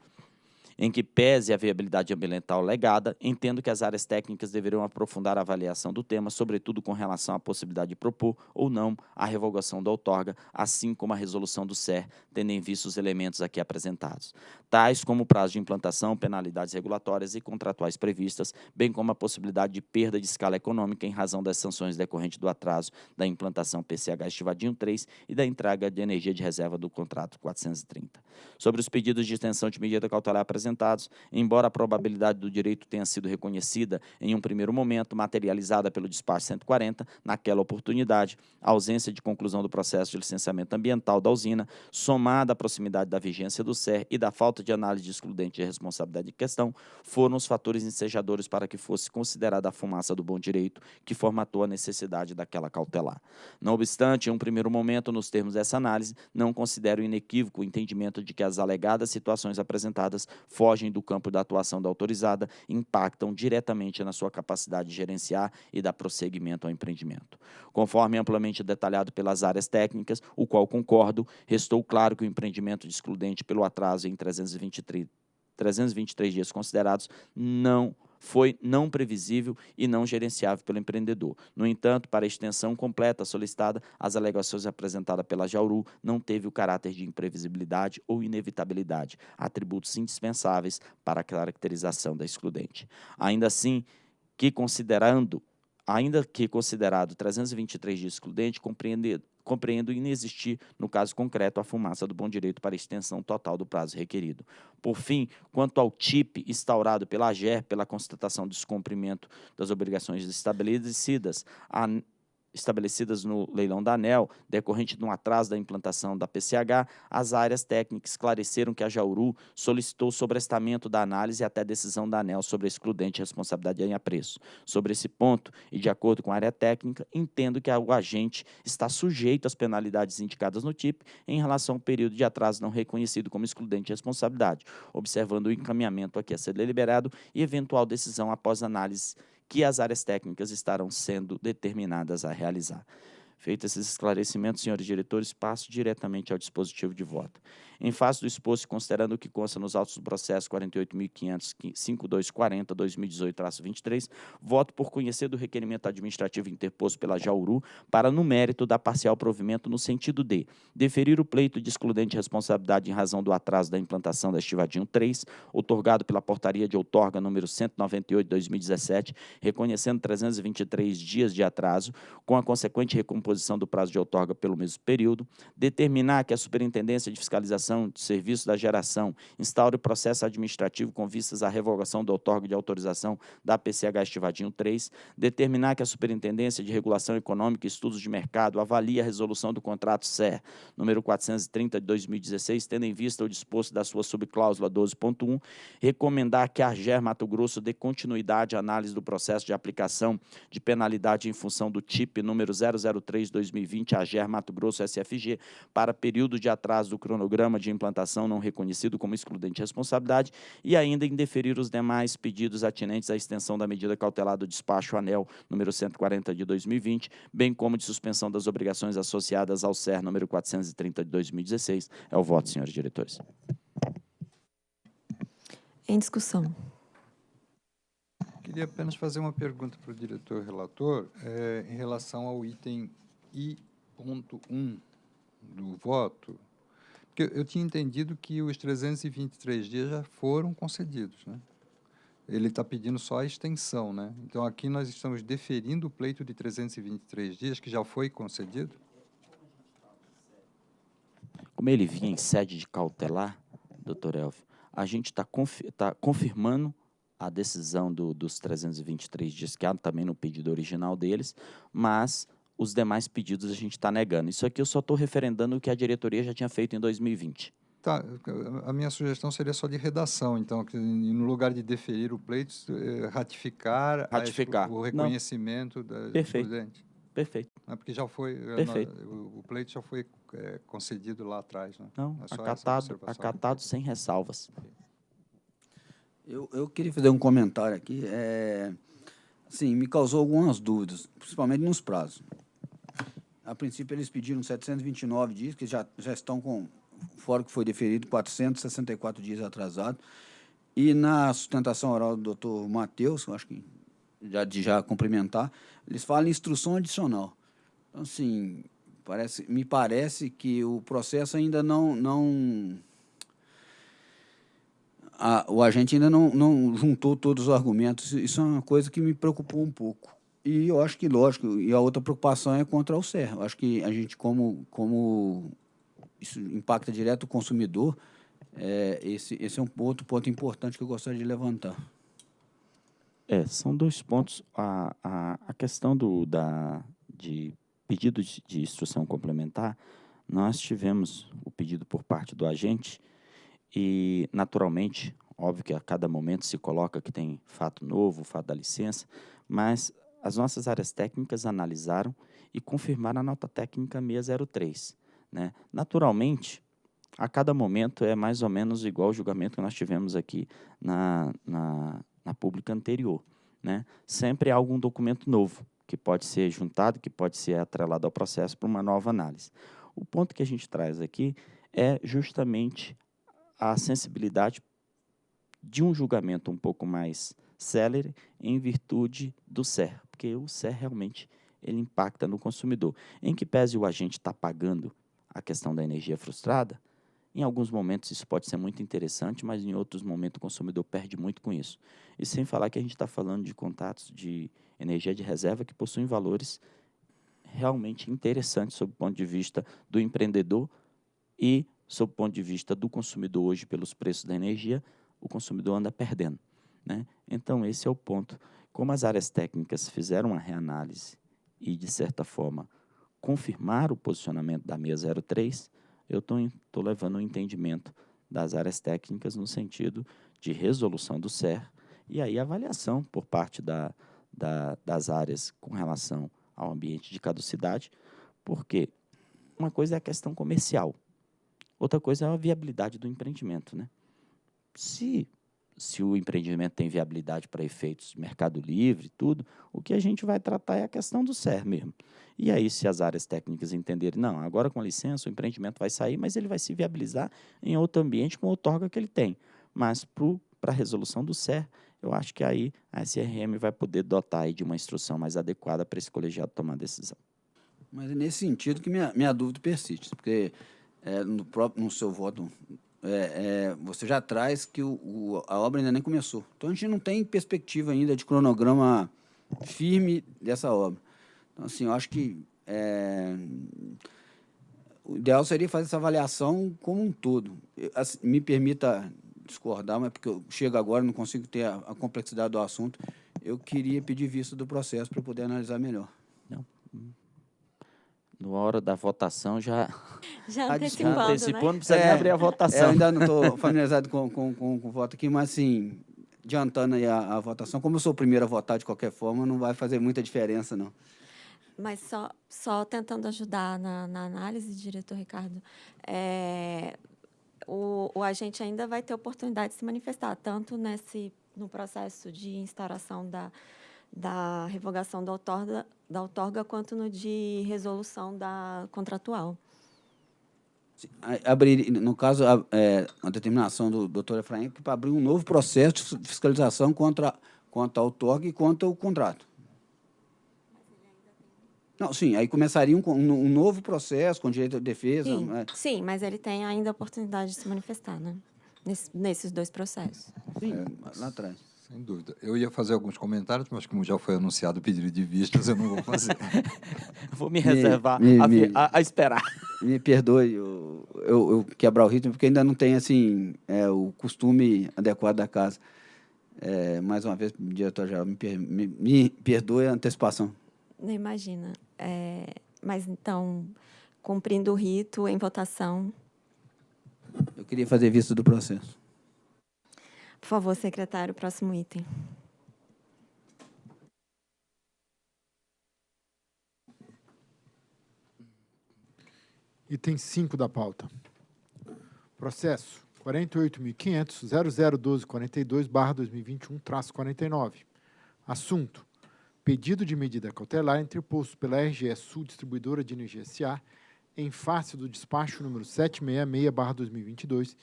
em que pese a viabilidade ambiental legada, entendo que as áreas técnicas deverão aprofundar a avaliação do tema, sobretudo com relação à possibilidade de propor ou não a revogação da outorga, assim como a resolução do SER, tendo em vista os elementos aqui apresentados, tais como o prazo de implantação, penalidades regulatórias e contratuais previstas, bem como a possibilidade de perda de escala econômica em razão das sanções decorrentes do atraso da implantação PCH Estivadinho 3 e da entrega de energia de reserva do contrato 430. Sobre os pedidos de extensão de medida cautelar apresentados, embora a probabilidade do direito tenha sido reconhecida em um primeiro momento, materializada pelo despacho 140, naquela oportunidade, a ausência de conclusão do processo de licenciamento ambiental da usina, somada à proximidade da vigência do SER e da falta de análise de excludente de responsabilidade de questão, foram os fatores ensejadores para que fosse considerada a fumaça do bom direito que formatou a necessidade daquela cautelar. Não obstante, em um primeiro momento, nos termos dessa análise, não considero inequívoco o entendimento de que as alegadas situações apresentadas fogem do campo da atuação da autorizada impactam diretamente na sua capacidade de gerenciar e dar prosseguimento ao empreendimento. Conforme amplamente detalhado pelas áreas técnicas, o qual concordo, restou claro que o empreendimento de excludente pelo atraso em 323, 323 dias considerados não foi não previsível e não gerenciável pelo empreendedor. No entanto, para a extensão completa solicitada, as alegações apresentadas pela Jauru não teve o caráter de imprevisibilidade ou inevitabilidade, atributos indispensáveis para a caracterização da excludente. Ainda assim, que considerando ainda que considerado 323 dias excludente, compreende, compreendo inexistir, no caso concreto, a fumaça do bom direito para extensão total do prazo requerido. Por fim, quanto ao TIP instaurado pela AGER pela constatação do descumprimento das obrigações estabelecidas, a estabelecidas no leilão da ANEL, decorrente de um atraso da implantação da PCH, as áreas técnicas esclareceram que a Jauru solicitou sobrestamento da análise até decisão da ANEL sobre a excludente responsabilidade em apreço. Sobre esse ponto, e de acordo com a área técnica, entendo que o agente está sujeito às penalidades indicadas no TIP em relação ao período de atraso não reconhecido como excludente de responsabilidade, observando o encaminhamento aqui a ser deliberado e eventual decisão após análise que as áreas técnicas estarão sendo determinadas a realizar. Feitos esses esclarecimentos, senhores diretores, passo diretamente ao dispositivo de voto. Em face do exposto, considerando o que consta nos autos do processo 48.500-5240-2018-23, voto por conhecer do requerimento administrativo interposto pela Jauru para, no mérito, dar parcial provimento no sentido de deferir o pleito de excludente responsabilidade em razão do atraso da implantação da Estivadinho 3, otorgado pela portaria de outorga número 198-2017, reconhecendo 323 dias de atraso, com a consequente recomposição do prazo de outorga pelo mesmo período, determinar que a Superintendência de Fiscalização de serviço da geração instaure o processo administrativo com vistas à revogação do outorga de autorização da PCH Estivadinho 3, determinar que a Superintendência de Regulação Econômica e Estudos de Mercado avalie a resolução do contrato SER número 430 de 2016, tendo em vista o disposto da sua subcláusula 12.1, recomendar que a AGER Mato Grosso dê continuidade à análise do processo de aplicação de penalidade em função do TIP número 003-2020 AGER Mato Grosso SFG para período de atraso do cronograma de implantação não reconhecido como excludente de responsabilidade e ainda indeferir os demais pedidos atinentes à extensão da medida cautelar do despacho ANEL número 140 de 2020, bem como de suspensão das obrigações associadas ao SER número 430 de 2016. É o voto, senhores diretores. Em discussão. Queria apenas fazer uma pergunta para o diretor relator é, em relação ao item I.1 do voto, porque eu tinha entendido que os 323 dias já foram concedidos, né? Ele está pedindo só a extensão, né? Então, aqui nós estamos deferindo o pleito de 323 dias, que já foi concedido? Como ele vinha em sede de cautelar, doutor Elvio, a gente está confi tá confirmando a decisão do, dos 323 dias, que há também no pedido original deles, mas os demais pedidos a gente está negando. Isso aqui eu só estou referendando o que a diretoria já tinha feito em 2020. Tá, a minha sugestão seria só de redação, então, que no lugar de deferir o pleito, eh, ratificar, a- Ratificar. o Não. reconhecimento da Perfeito. prudente. Perfeito. Né, Porque já foi, eh, Perfeito. o, o pleito já foi eh, concedido lá atrás, né? Não, É acatado, acatado sem ressalvas. Eu, eu queria fazer um comentário aqui. É, assim, me causou algumas dúvidas, principalmente nos prazos. A princípio, eles pediram 729 dias, que já, já estão com, fora que foi deferido, 464 dias atrasado. E na sustentação oral do doutor Matheus, eu acho que já de já cumprimentar, eles falam em instrução adicional. Então, assim, parece, me parece que o processo ainda não, não a- o agente ainda não, não juntou todos os argumentos. Isso é uma coisa que me preocupou um pouco. E eu acho que, lógico, e a outra preocupação é contra o CER. Eu acho que a gente, como, como isso impacta direto o consumidor, é, esse, esse é um outro ponto importante que eu gostaria de levantar. É, são dois pontos. A, a, a questão do, da, de pedido de, de instrução complementar, nós tivemos o pedido por parte do agente e, naturalmente, óbvio que a cada momento se coloca que tem fato novo, fato da licença, mas as nossas áreas técnicas analisaram e confirmaram a nota técnica 603. Né? Naturalmente, a cada momento é mais ou menos igual ao julgamento que nós tivemos aqui na, na, na pública anterior. Né? Sempre há algum documento novo que pode ser juntado, que pode ser atrelado ao processo para uma nova análise. O ponto que a gente traz aqui é justamente a sensibilidade de um julgamento um pouco mais célere em virtude do SER, porque o SER realmente ele impacta no consumidor. Em que pese o agente está pagando a questão da energia frustrada, em alguns momentos isso pode ser muito interessante, mas em outros momentos o consumidor perde muito com isso. E sem falar que a gente está falando de contatos de energia de reserva que possuem valores realmente interessantes sob o ponto de vista do empreendedor e sob o ponto de vista do consumidor hoje pelos preços da energia, o consumidor anda perdendo. Né? Então, esse é o ponto. Como as áreas técnicas fizeram uma reanálise e, de certa forma, confirmaram o posicionamento da 603, eu estou levando o entendimento das áreas técnicas no sentido de resolução do SER e aí avaliação por parte da, da, das áreas com relação ao ambiente de caducidade, porque uma coisa é a questão comercial, outra coisa é a viabilidade do empreendimento. Né? Se, se o empreendimento tem viabilidade para efeitos de mercado livre e tudo, o que a gente vai tratar é a questão do SER mesmo. E aí, se as áreas técnicas entenderem, não, agora com licença o empreendimento vai sair, mas ele vai se viabilizar em outro ambiente com a outorga que ele tem. Mas para a resolução do SER, eu acho que aí a SRM vai poder dotar de uma instrução mais adequada para esse colegiado tomar a decisão. Mas é nesse sentido que minha, minha dúvida persiste, porque é, no, próprio, no seu voto é, é, você já traz que o, o, a obra ainda nem começou. Então a gente não tem perspectiva ainda de cronograma firme dessa obra. Então, assim, eu acho que é, o ideal seria fazer essa avaliação como um todo. Eu, assim, me permita discordar, mas porque eu chego agora não consigo ter a, a complexidade do assunto. Eu queria pedir vista do processo para poder analisar melhor. Na hora da votação já, Já antecipando, já antecipou, né? não precisa nem É, abrir a É, eu votação. ainda não estou familiarizado com, com, com, com o voto aqui, mas assim, adiantando aí a, a votação, como eu sou o primeiro a votar de qualquer forma, não vai fazer muita diferença, não. Mas só, só tentando ajudar na, na análise, diretor Ricardo, é, o, o agente ainda vai ter oportunidade de se manifestar, tanto nesse, no processo de instauração da, da revogação da outorga, da outorga, quanto no de resolução da contratual. Abrir, no caso, a, é, a determinação do doutor Efraim que para abrir um novo processo de fiscalização contra, contra a outorga e contra o contrato. Não, sim, aí começaria um, um, novo processo com direito de defesa. Sim, né? sim, mas ele tem ainda a oportunidade de se manifestar, né? Nesse- nesses dois processos. Sim, lá atrás. Sem dúvida. Eu ia fazer alguns comentários, mas como já foi anunciado o pedido de vistas, eu não vou fazer. vou me reservar me, a, me, a, a, esperar. Me perdoe eu, eu, eu, quebrar o ritmo, porque ainda não tem assim, é, o costume adequado da casa. É, mais uma vez, diretor-geral, me, me, me, perdoe a antecipação. Não imagina. É, mas, então, cumprindo o rito, em votação. Eu queria fazer vista do processo. Por favor, secretário, próximo item. Item 5 da pauta. Processo 48.500.001242-2021-49. Assunto. Pedido de medida cautelar interposto pela RGE Sul Distribuidora de Energia S.A. em face do despacho número 766-2022,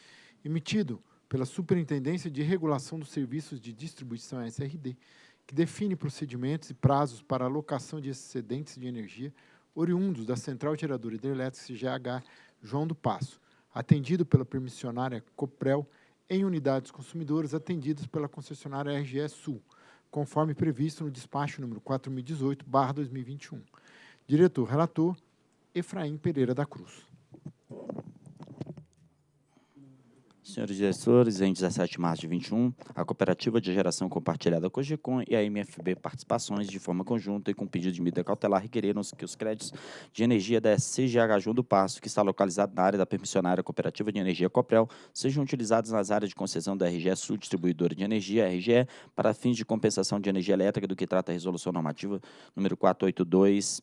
emitido pela Superintendência de Regulação dos Serviços de Distribuição SRD, que define procedimentos e prazos para alocação de excedentes de energia oriundos da Central Geradora Hidrelétrica CGH João do Passo, atendido pela permissionária Coprel em unidades consumidoras atendidas pela concessionária RGE Sul, conforme previsto no despacho número 4018/2021. Diretor relator Efraim Pereira da Cruz. Senhores diretores, em 17 de março de 21, a Cooperativa de Geração Compartilhada Cogecon e a MFB Participações, de forma conjunta e com pedido de medida cautelar, requereram que os créditos de energia da CGH do Passo, que está localizado na área da permissionária Cooperativa de Energia Coprel, sejam utilizados nas áreas de concessão da RGE Sul Distribuidora de Energia, RGE, para fins de compensação de energia elétrica do que trata a Resolução Normativa número 482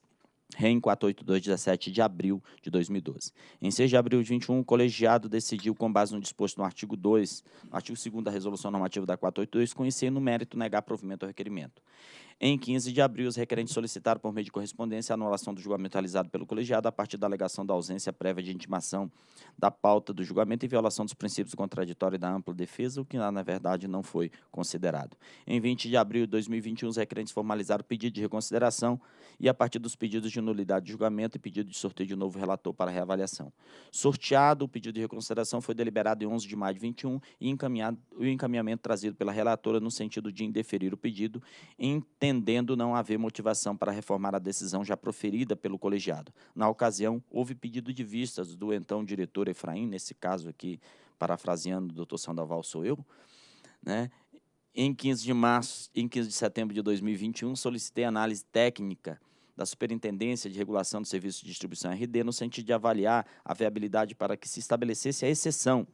REM 482, 17 de abril de 2012. Em 6 de abril de 21, o colegiado decidiu, com base no disposto no artigo 2, no artigo 2 da Resolução Normativa da 482, conhecer no mérito negar provimento ao requerimento. Em 15 de abril, os requerentes solicitaram, por meio de correspondência, a anulação do julgamento realizado pelo colegiado a partir da alegação da ausência prévia de intimação da pauta do julgamento e violação dos princípios contraditórios da ampla defesa, o que, na verdade, não foi considerado. Em 20 de abril de 2021, os requerentes formalizaram pedido de reconsideração e, a partir dos pedidos de nulidade de julgamento e pedido de sorteio de novo relator para reavaliação. Sorteado, o pedido de reconsideração foi deliberado em 11 de maio de 21 e encaminhado, o encaminhamento trazido pela relatora no sentido de indeferir o pedido, entendendo não haver motivação para reformar a decisão já proferida pelo colegiado. Na ocasião, houve pedido de vistas do então diretor Efraim, nesse caso aqui, parafraseando o doutor Sandoval, sou eu, né? Em 15 de março, em 15 de setembro de 2021, solicitei análise técnica da Superintendência de Regulação do Serviço de Distribuição RD no sentido de avaliar a viabilidade para que se estabelecesse a exceção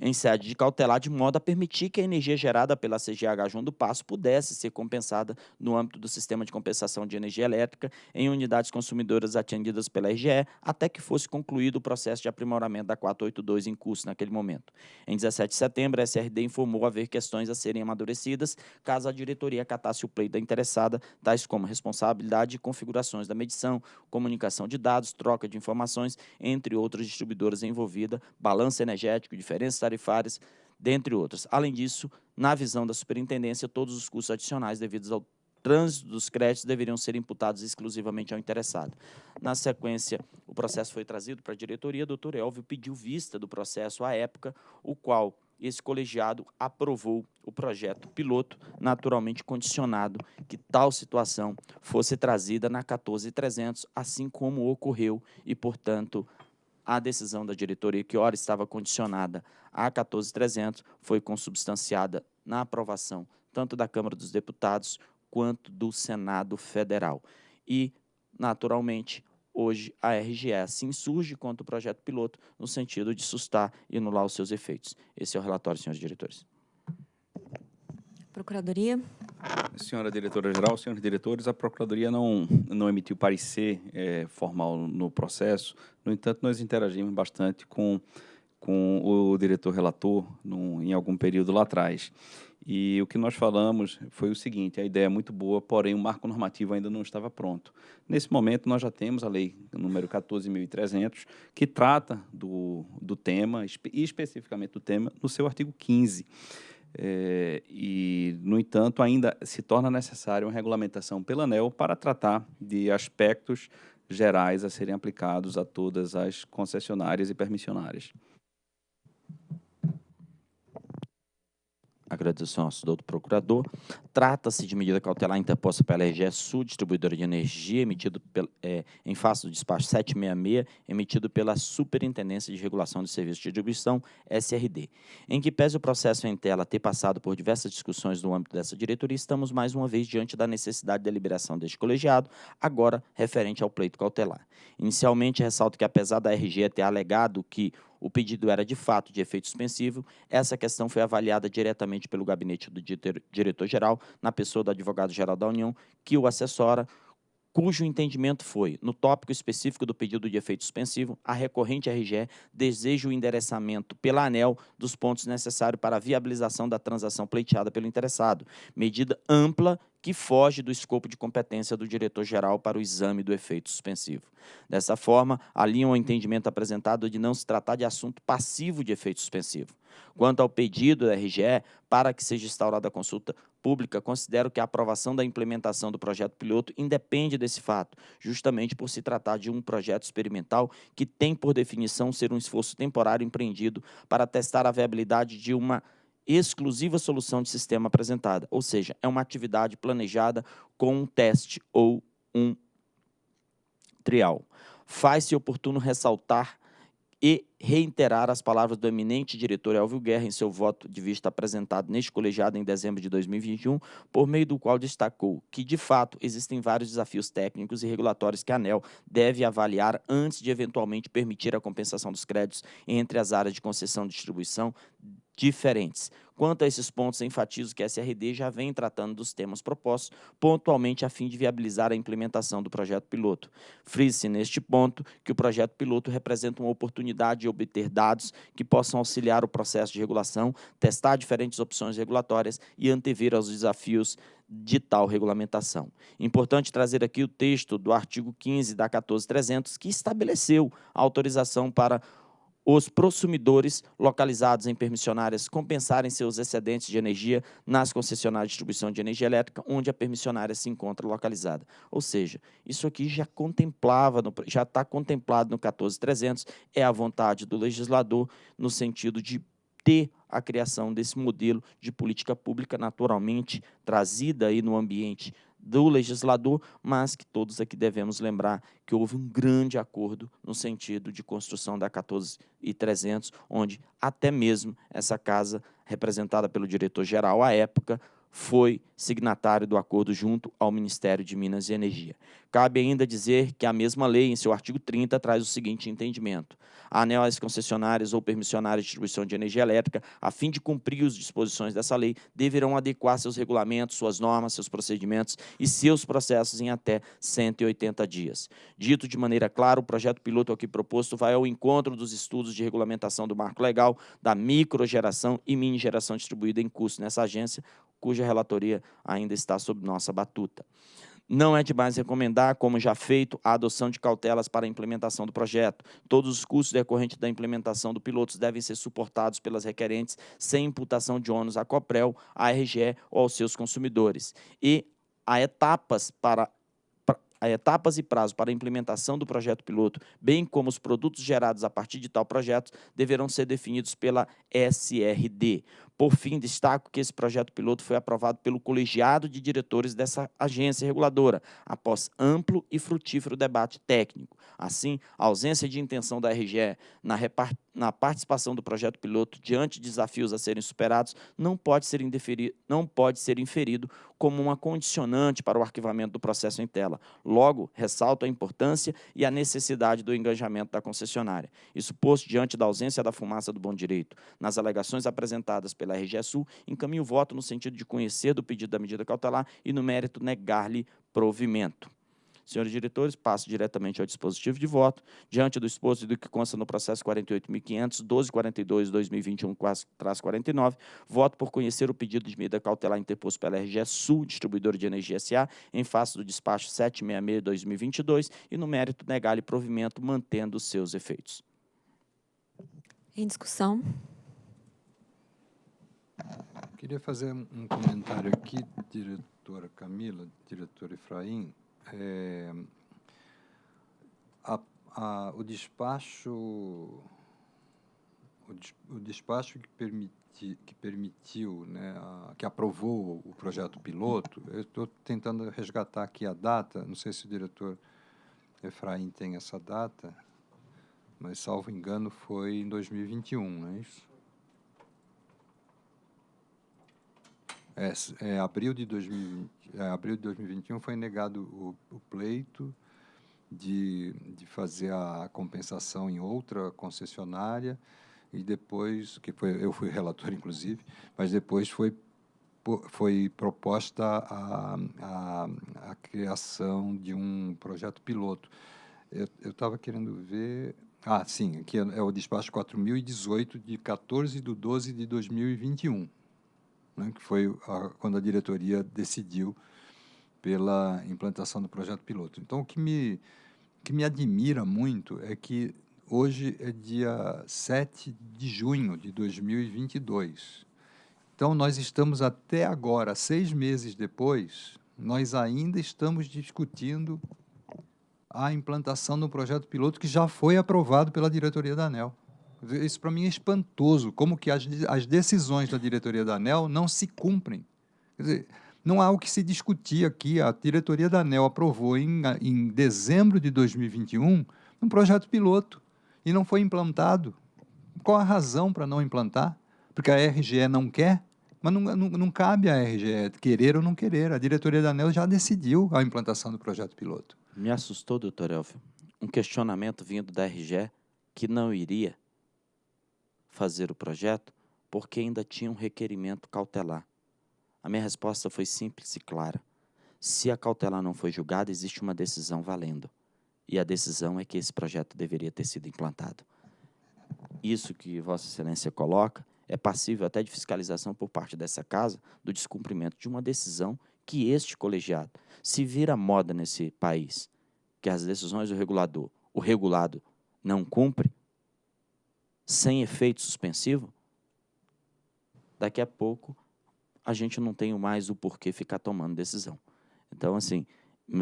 em sede de cautelar, de modo a permitir que a energia gerada pela CGH João do Passo pudesse ser compensada no âmbito do sistema de compensação de energia elétrica em unidades consumidoras atendidas pela RGE, até que fosse concluído o processo de aprimoramento da 482 em curso naquele momento. Em 17 de setembro, a SRD informou haver questões a serem amadurecidas caso a diretoria acatasse o pleito da interessada, tais como responsabilidade e configurações da medição, comunicação de dados, troca de informações, entre outras distribuidoras envolvidas, balanço energético, diferenças tarifárias, dentre outras. Além disso, na visão da superintendência, todos os custos adicionais devidos ao trânsito dos créditos deveriam ser imputados exclusivamente ao interessado. Na sequência, o processo foi trazido para a diretoria, doutor Elvio pediu vista do processo à época, o qual esse colegiado aprovou o projeto piloto, naturalmente condicionado que tal situação fosse trazida na 14300, assim como ocorreu e, portanto, a decisão da diretoria, que ora estava condicionada a 14.300, foi consubstanciada na aprovação tanto da Câmara dos Deputados quanto do Senado Federal. E, naturalmente, hoje a RGE assim surge contra o projeto piloto no sentido de sustar e anular os seus efeitos. Esse é o relatório, senhores diretores. Procuradoria. Senhora diretora-geral, senhores diretores, a Procuradoria não, não emitiu parecer é, formal no processo, no entanto, nós interagimos bastante com, com o diretor-relator em algum período lá atrás. E o que nós falamos foi o seguinte: a ideia é muito boa, porém o marco normativo ainda não estava pronto. Nesse momento, nós já temos a lei número 14.300, que trata do, do tema, e especificamente do tema, no seu artigo 15. É, e, no entanto, ainda se torna necessária uma regulamentação pela ANEL para tratar de aspectos gerais a serem aplicados a todas as concessionárias e permissionárias. Agradeço ao senhor do procurador. Trata-se de medida cautelar interposta pela RGE Sul, distribuidora de energia, emitido pel, é, em face do despacho 766, emitido pela Superintendência de Regulação de Serviços de Distribuição, SRD. Em que pese o processo em tela ter passado por diversas discussões no âmbito dessa diretoria, estamos mais uma vez diante da necessidade de deliberação deste colegiado, agora referente ao pleito cautelar. Inicialmente, ressalto que, apesar da RGE ter alegado que o pedido era de fato de efeito suspensivo, essa questão foi avaliada diretamente pelo gabinete do diretor-geral, na pessoa do advogado-geral da União, que o assessora, cujo entendimento foi, no tópico específico do pedido de efeito suspensivo, a recorrente RGE deseja o endereçamento pela ANEL dos pontos necessários para a viabilização da transação pleiteada pelo interessado, medida ampla que foge do escopo de competência do diretor-geral para o exame do efeito suspensivo. Dessa forma, alinham o entendimento apresentado de não se tratar de assunto passivo de efeito suspensivo. Quanto ao pedido da RGE para que seja instaurada a consulta pública, considero que a aprovação da implementação do projeto piloto independe desse fato, justamente por se tratar de um projeto experimental que tem por definição ser um esforço temporário empreendido para testar a viabilidade de uma exclusiva solução de sistema apresentada, ou seja, é uma atividade planejada com um teste ou um trial. Faz-se oportuno ressaltar e reiterar as palavras do eminente diretor Elvio Guerra em seu voto de vista apresentado neste colegiado em dezembro de 2021, por meio do qual destacou que, de fato, existem vários desafios técnicos e regulatórios que a ANEL deve avaliar antes de eventualmente permitir a compensação dos créditos entre as áreas de concessão e distribuição diferentes. Quanto a esses pontos, enfatizo que a SRD já vem tratando dos temas propostos pontualmente a fim de viabilizar a implementação do projeto piloto. Frise-se neste ponto que o projeto piloto representa uma oportunidade de obter dados que possam auxiliar o processo de regulação, testar diferentes opções regulatórias e antever aos desafios de tal regulamentação. Importante trazer aqui o texto do artigo 15 da 14300, que estabeleceu a autorização para os prosumidores localizados em permissionárias compensarem seus excedentes de energia nas concessionárias de distribuição de energia elétrica, onde a permissionária se encontra localizada. Ou seja, isso aqui já contemplava, no, já está contemplado no 14300, é a vontade do legislador no sentido de ter a criação desse modelo de política pública naturalmente trazida aí no ambiente do legislador, mas que todos aqui devemos lembrar que houve um grande acordo no sentido de construção da 14300, onde até mesmo essa casa, representada pelo diretor-geral à época, foi signatário do acordo junto ao Ministério de Minas e Energia. Cabe ainda dizer que a mesma lei, em seu artigo 30, traz o seguinte entendimento. A ANEL concessionárias ou permissionárias de distribuição de energia elétrica, a fim de cumprir as disposições dessa lei, deverão adequar seus regulamentos, suas normas, seus procedimentos e seus processos em até 180 dias. Dito de maneira clara, o projeto piloto aqui proposto vai ao encontro dos estudos de regulamentação do marco legal da microgeração e mini geração distribuída em curso nessa agência, cuja relatoria ainda está sob nossa batuta. Não é demais recomendar, como já feito, a adoção de cautelas para a implementação do projeto. Todos os custos decorrentes da implementação do piloto devem ser suportados pelas requerentes sem imputação de ônus à COPREL, à RGE ou aos seus consumidores. E há etapas para a etapas e prazo para a implementação do projeto piloto, bem como os produtos gerados a partir de tal projeto, deverão ser definidos pela SRD. Por fim, destaco que esse projeto piloto foi aprovado pelo colegiado de diretores dessa agência reguladora, após amplo e frutífero debate técnico. Assim, a ausência de intenção da RGE na, na participação do projeto piloto diante de desafios a serem superados não pode ser, não pode ser inferido como uma condicionante para o arquivamento do processo em tela. Logo, ressalto a importância e a necessidade do engajamento da concessionária. Isso posto diante da ausência da fumaça do bom direito. Nas alegações apresentadas pela RGE Sul, encaminho o voto no sentido de conhecer do pedido da medida cautelar e, no mérito, negar-lhe provimento. Senhores diretores, passo diretamente ao dispositivo de voto. Diante do exposto e do que consta no processo 48.500, 1242-2021-49, voto por conhecer o pedido de medida cautelar interposto pela RGE Sul, distribuidora de energia SA, em face do despacho 766-2022 e, no mérito, negar-lhe provimento, mantendo seus efeitos. Em discussão. Queria fazer um comentário aqui, diretora Camila, diretor Efraim. É, a, a, o despacho o, des, o despacho que, permiti, que permitiu, né, a, que aprovou o projeto piloto, eu estou tentando resgatar aqui a data, não sei se o diretor Efraim tem essa data, mas, salvo engano, foi em 2021, não é isso? É, é, abril, de 2020, é, abril de 2021 foi negado o, o pleito de, de fazer a compensação em outra concessionária e depois, que foi, eu fui relator inclusive, mas depois foi, foi proposta a, a, a criação de um projeto piloto. Eu estava querendo ver... Ah, sim, aqui é, é o despacho 4018 de 14 de 12 de 2021 né, que foi a, quando a diretoria decidiu pela implantação do projeto piloto. Então, o que me, que me admira muito é que hoje é dia 7 de junho de 2022. Então, nós estamos até agora, seis meses depois, nós ainda estamos discutindo a implantação do projeto piloto que já foi aprovado pela diretoria da ANEL. Isso para mim é espantoso, como que as, as decisões da diretoria da ANEL não se cumprem. Quer dizer, não há o que se discutir aqui. A diretoria da ANEL aprovou em, em dezembro de 2021 um projeto piloto e não foi implantado. Qual a razão para não implantar? Porque a RGE não quer? Mas não, não, não, cabe à RGE querer ou não querer. A diretoria da ANEL já decidiu a implantação do projeto piloto. Me assustou, doutor Elfio, um questionamento vindo da RGE que não iria fazer o projeto porque ainda tinha um requerimento cautelar. A minha resposta foi simples e clara. Se a cautelar não foi julgada, existe uma decisão valendo. E a decisão é que esse projeto deveria ter sido implantado. Isso que Vossa Excelência coloca é passível até de fiscalização por parte dessa casa do descumprimento de uma decisão que este colegiado, se vira moda nesse país, que as decisões do regulador, o regulado, não cumpre, sem efeito suspensivo, daqui a pouco a gente não tem mais o porquê ficar tomando decisão. Então, assim,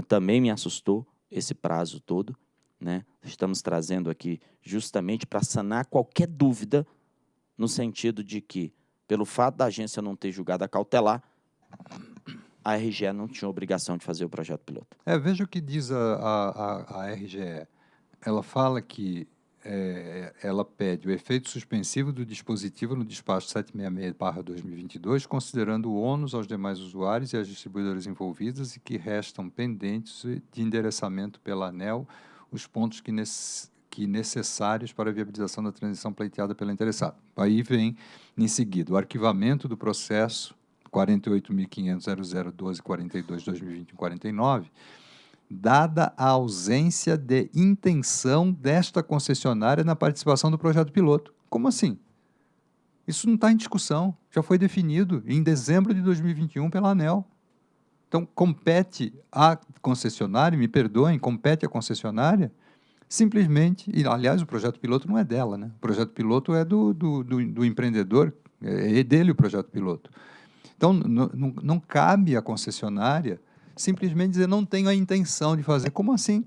também me assustou esse prazo todo. Né? Estamos trazendo aqui justamente para sanar qualquer dúvida no sentido de que, pelo fato da agência não ter julgado a cautelar, a RGE não tinha obrigação de fazer o projeto piloto. É, veja o que diz a, a, a RGE. Ela fala que é, ela pede o efeito suspensivo do dispositivo no despacho 766-2022, considerando o ônus aos demais usuários e às distribuidoras envolvidas e que restam pendentes de endereçamento pela ANEL os pontos que, que necessários para a viabilização da transição pleiteada pela interessada. Aí vem, em seguida, o arquivamento do processo 48.500.0012.42.2021.49, dada a ausência de intenção desta concessionária na participação do projeto piloto. Como assim? Isso não está em discussão, já foi definido em dezembro de 2021 pela ANEL. Então, compete à concessionária, me perdoem, compete à concessionária, simplesmente, e aliás, o projeto piloto não é dela, né? o projeto piloto é do, do, do, do empreendedor, é dele o projeto piloto. Então, não, não cabe à concessionária simplesmente dizer não tenho a intenção de fazer. Como assim?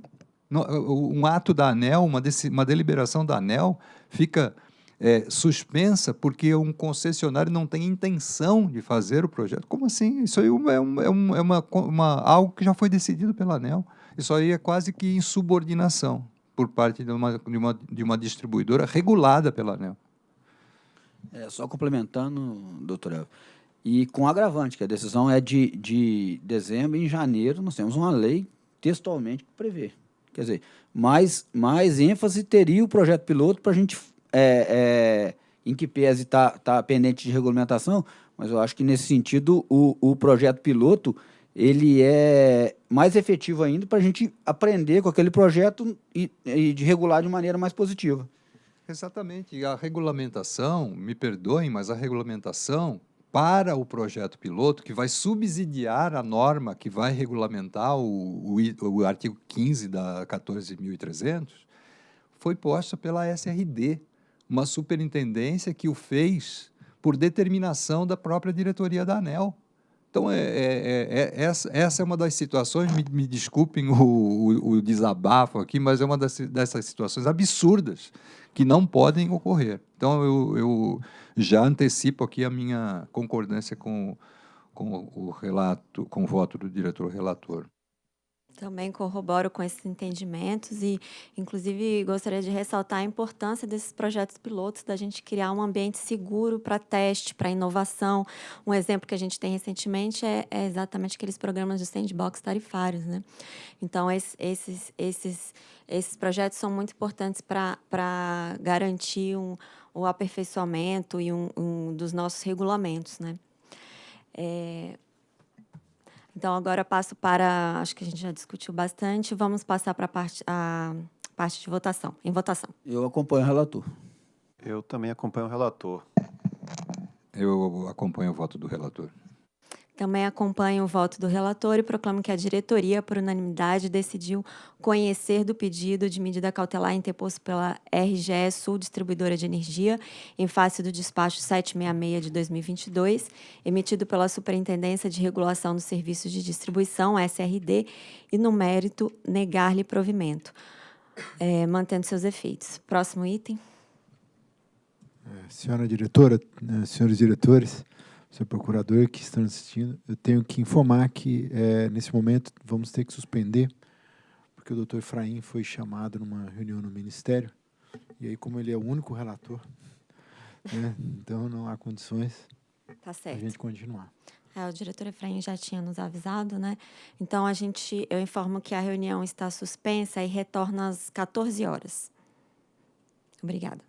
Um ato da ANEL, uma, uma deliberação da ANEL, fica é, suspensa porque um concessionário não tem intenção de fazer o projeto. Como assim? Isso aí é, um, é, um, é uma, uma, algo que já foi decidido pela ANEL. Isso aí é quase que insubordinação por parte de uma, de uma, de uma distribuidora regulada pela ANEL. É, só complementando, doutor e com agravante, que a decisão é de, de dezembro, em janeiro nós temos uma lei textualmente que prevê. Quer dizer, mais, mais ênfase teria o projeto piloto para a gente, é, é, em que pese está tá pendente de regulamentação, mas eu acho que nesse sentido o, o projeto piloto ele é mais efetivo ainda para a gente aprender com aquele projeto e, e de regular de maneira mais positiva. Exatamente. A regulamentação, me perdoem, mas a regulamentação para o projeto piloto, que vai subsidiar a norma que vai regulamentar o, o, o artigo 15 da 14.300, foi posta pela SRD, uma superintendência que o fez por determinação da própria diretoria da ANEL. Então, é, é, é, é essa, essa, é uma das situações, me, me desculpem o, o, o, desabafo aqui, mas é uma das, dessas situações absurdas que não podem ocorrer. Então, eu, eu já antecipo aqui a minha concordância com, com o relato, com o voto do diretor relator. Também corroboro com esses entendimentos e, inclusive, gostaria de ressaltar a importância desses projetos pilotos, da gente criar um ambiente seguro para teste, para inovação. Um exemplo que a gente tem recentemente é, é exatamente aqueles programas de sandbox tarifários. Né? Então, esses, esses, esses, projetos são muito importantes para garantir um, o aperfeiçoamento e um, um dos nossos regulamentos. Né? É, então, agora passo para, acho que a gente já discutiu bastante, vamos passar para a parte, a parte de votação, em votação. Eu acompanho o relator. Eu também acompanho o relator. Eu acompanho o voto do relator. Também acompanho o voto do relator e proclamo que a diretoria, por unanimidade, decidiu conhecer do pedido de medida cautelar interposto pela RGE Sul Distribuidora de Energia, em face do despacho 766 de 2022, emitido pela Superintendência de Regulação dos Serviços de Distribuição, SRD, e, no mérito, negar-lhe provimento, é, mantendo seus efeitos. Próximo item. É, senhora diretora, né, senhores diretores, senhor procurador que estão assistindo, eu tenho que informar que, é, nesse momento, vamos ter que suspender, porque o doutor Efraim foi chamado numa reunião no Ministério, e aí, como ele é o único relator, né, então não há condições Tá a certo. gente continuar. É, o diretor Efraim já tinha nos avisado, né? Então, a gente, eu informo que a reunião está suspensa e retorna às 14 horas. Obrigada.